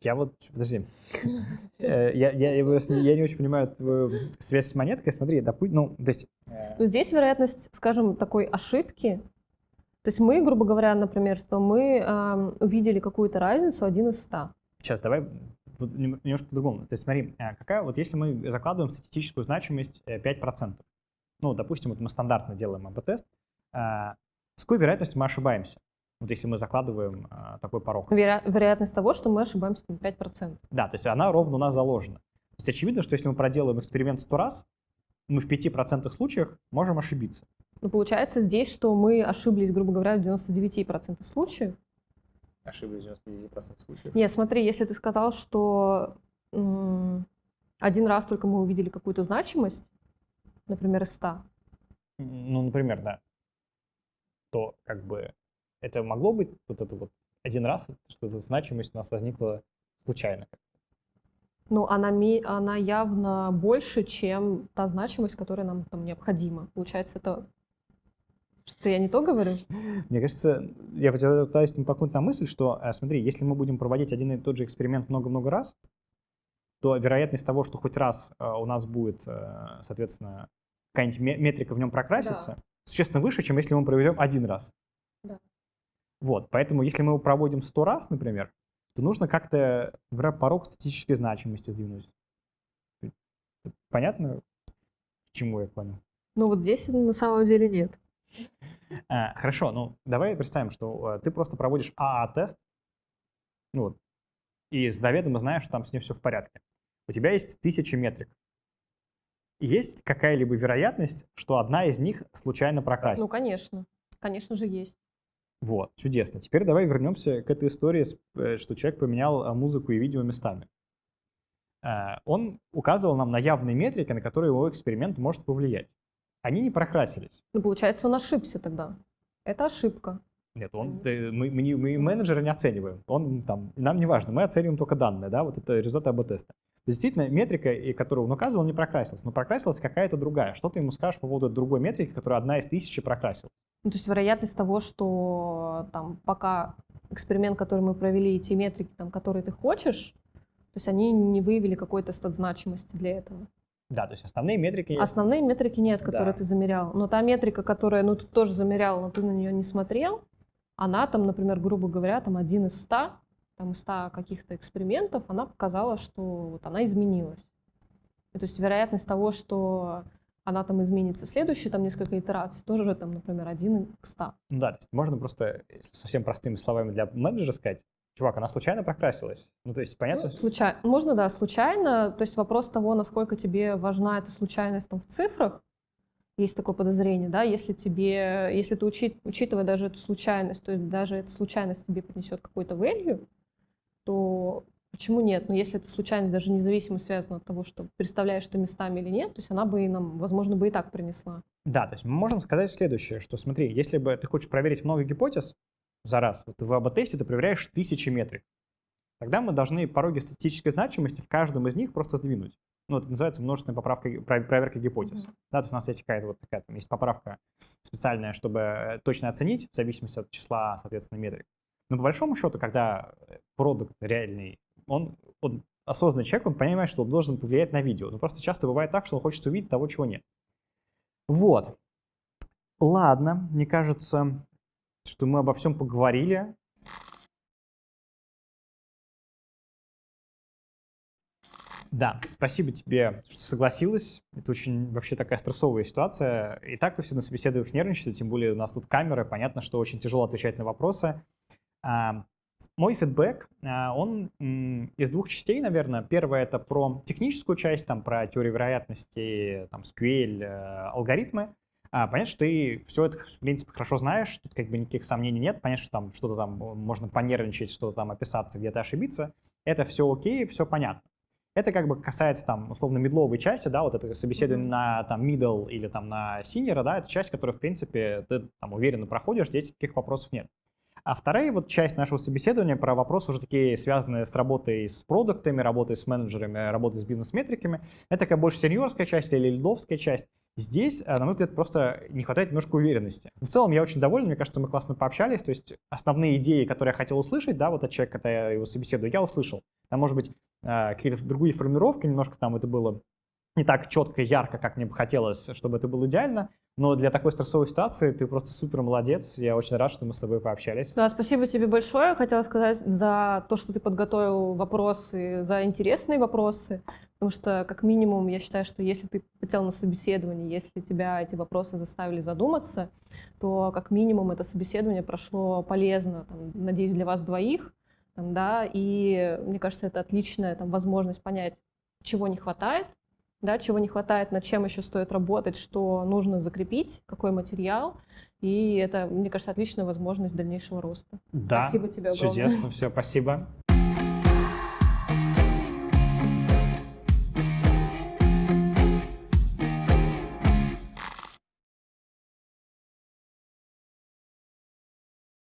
Я вот, подожди, э, я, я, я, я не очень понимаю твою связь с монеткой. Смотри, допустим, ну, то есть... Э, здесь вероятность, скажем, такой ошибки, то есть мы, грубо говоря, например, что мы э, увидели какую-то разницу один из ста. Сейчас, давай немножко по-другому. То есть смотри, э, какая вот если мы закладываем статистическую значимость 5%, э, ну, допустим, вот мы стандартно делаем АБ-тест, э, с какой вероятностью мы ошибаемся? Вот если мы закладываем такой порог. Веро- вероятность того, что мы ошибаемся на 5%. Да, то есть она ровно у нас заложена. То есть очевидно, что если мы проделаем эксперимент 100 раз, мы в 5% случаях можем ошибиться. Ну, получается здесь, что мы ошиблись, грубо говоря, в 99% случаев, ошиблись в 99% случаев. Нет, смотри, если ты сказал, что один раз только мы увидели какую-то значимость, например, из 100. Ну, например, да. То как бы это могло быть вот это вот один раз, что эта значимость у нас возникла случайно. Ну, она, она явно больше, чем та значимость, которая нам там необходима. Получается, это что я не то говорю? Мне кажется, я пытаюсь натолкнуть на мысль, что, э, смотри, если мы будем проводить один и тот же эксперимент много-много раз, то вероятность того, что хоть раз э, у нас будет, э, соответственно, какая-нибудь метрика в нем прокрасится, да. существенно выше, чем если мы проведем один раз. Вот, поэтому если мы его проводим сто раз, например, то нужно как-то, например, порог статистической значимости сдвинуть. Понятно, к чему я клоню? Ну вот здесь на самом деле нет. А, хорошо, ну давай представим, что э, ты просто проводишь АА-тест, ну, вот, и заведомо знаешь, что там с ней все в порядке. У тебя есть тысячи метрик. Есть какая-либо вероятность, что одна из них случайно прокрасится? Ну, конечно. Конечно же, есть. Вот, чудесно. Теперь давай вернемся к этой истории, э, что человек поменял э, музыку и видео местами. Он указывал нам на явные метрики, на которые его эксперимент может повлиять они не прокрасились. Ну, получается, он ошибся тогда. Это ошибка. Нет, он, мы, мы, не, мы менеджера не оцениваем. Он, там, нам не важно, мы оцениваем только данные, да, вот это результаты АБ-теста. Действительно, метрика, которую он указывал, не прокрасилась, но прокрасилась какая-то другая. Что ты ему скажешь по поводу другой метрики, которая одна из тысячи прокрасилась? Ну, то есть вероятность того, что там пока эксперимент, который мы провели, и те метрики, там, которые ты хочешь, то есть они не выявили какой-то стат значимости для этого. Да, то есть основные метрики есть. Основные метрики нет, которые да. ты замерял. Но та метрика, которая, ну, ты тоже замерял, но ты на нее не смотрел, она там, например, грубо говоря, там один из ста, там из ста каких-то экспериментов, она показала, что вот она изменилась. И, то есть вероятность того, что она там изменится в следующие там несколько итераций, тоже там, например, один к ста. Ну да, то есть можно просто совсем простыми словами для менеджера сказать, Чувак, она случайно прокрасилась? Ну, то есть, понятно? Ну, случайно. Можно, да, случайно. То есть вопрос того, насколько тебе важна эта случайность там, в цифрах, есть такое подозрение, да, если тебе, если ты учит, учитывая даже эту случайность, то есть даже эта случайность тебе принесет какой-то value, то почему нет? Но если эта случайность даже независимо связана от того, что представляешь ты местами или нет, то есть она бы и нам, возможно, бы и так принесла. Да, то есть мы можем сказать следующее, что смотри, если бы ты хочешь проверить много гипотез за раз, вот в АБ-тесте ты проверяешь тысячи метрик, тогда мы должны пороги статистической значимости в каждом из них просто сдвинуть. Ну, это называется множественная поправка, проверка гипотез. Mm-hmm. Да, то есть у нас есть какая-то вот такая, там есть поправка специальная, чтобы точно оценить в зависимости от числа, соответственно, метрик. Но по большому счету, когда продукт реальный, он, он осознанный человек, он понимает, что он должен повлиять на видео. Но просто часто бывает так, что он хочет увидеть того, чего нет. Вот. Ладно, мне кажется, что мы обо всем поговорили. Да, спасибо тебе, что согласилась. Это очень вообще такая стрессовая ситуация. И так ты все на собеседованиях нервничаешь, тем более у нас тут камеры. Понятно, что очень тяжело отвечать на вопросы. Мой фидбэк, а, он из двух частей, наверное. Первое — это про техническую часть, там, про теорию вероятности, там, SQL, э, алгоритмы. А, понятно, что ты все это, в принципе, хорошо знаешь, тут как бы никаких сомнений нет. Понятно, что там что-то там можно понервничать, что-то там описаться, где-то ошибиться. Это все окей, все понятно. Это как бы касается там условно медловой части, да, вот это собеседование на там middle или там на senior, да, это часть, которую, в принципе, ты там уверенно проходишь, здесь таких вопросов нет. А вторая вот часть нашего собеседования про вопросы уже такие связанные с работой с продуктами, работой с менеджерами, работой с бизнес-метриками. Это такая больше сеньорская часть или лидовская часть. Здесь, э, на мой взгляд, просто не хватает немножко уверенности. В целом, я очень доволен, мне кажется, мы классно пообщались, то есть основные идеи, которые я хотел услышать, да, вот от человека, когда я его собеседую, я услышал. Там, может быть, э, какие-то другие формулировки, немножко там это было не так четко и ярко, как мне бы хотелось, чтобы это было идеально, но для такой стрессовой ситуации ты просто супер молодец. Я очень рад, что мы с тобой пообщались. Да, спасибо тебе большое. Хотела сказать за то, что ты подготовил вопросы, за интересные вопросы. Потому что, как минимум, я считаю, что если ты хотел на собеседование, если тебя эти вопросы заставили задуматься, то, как минимум, это собеседование прошло полезно, там, надеюсь, для вас двоих. Там, да, и мне кажется, это отличная там, возможность понять, чего не хватает, да, чего не хватает, над чем еще стоит работать, что нужно закрепить, какой материал. И это, мне кажется, отличная возможность дальнейшего роста. Да, спасибо тебе огромное. Чудесно, все, спасибо.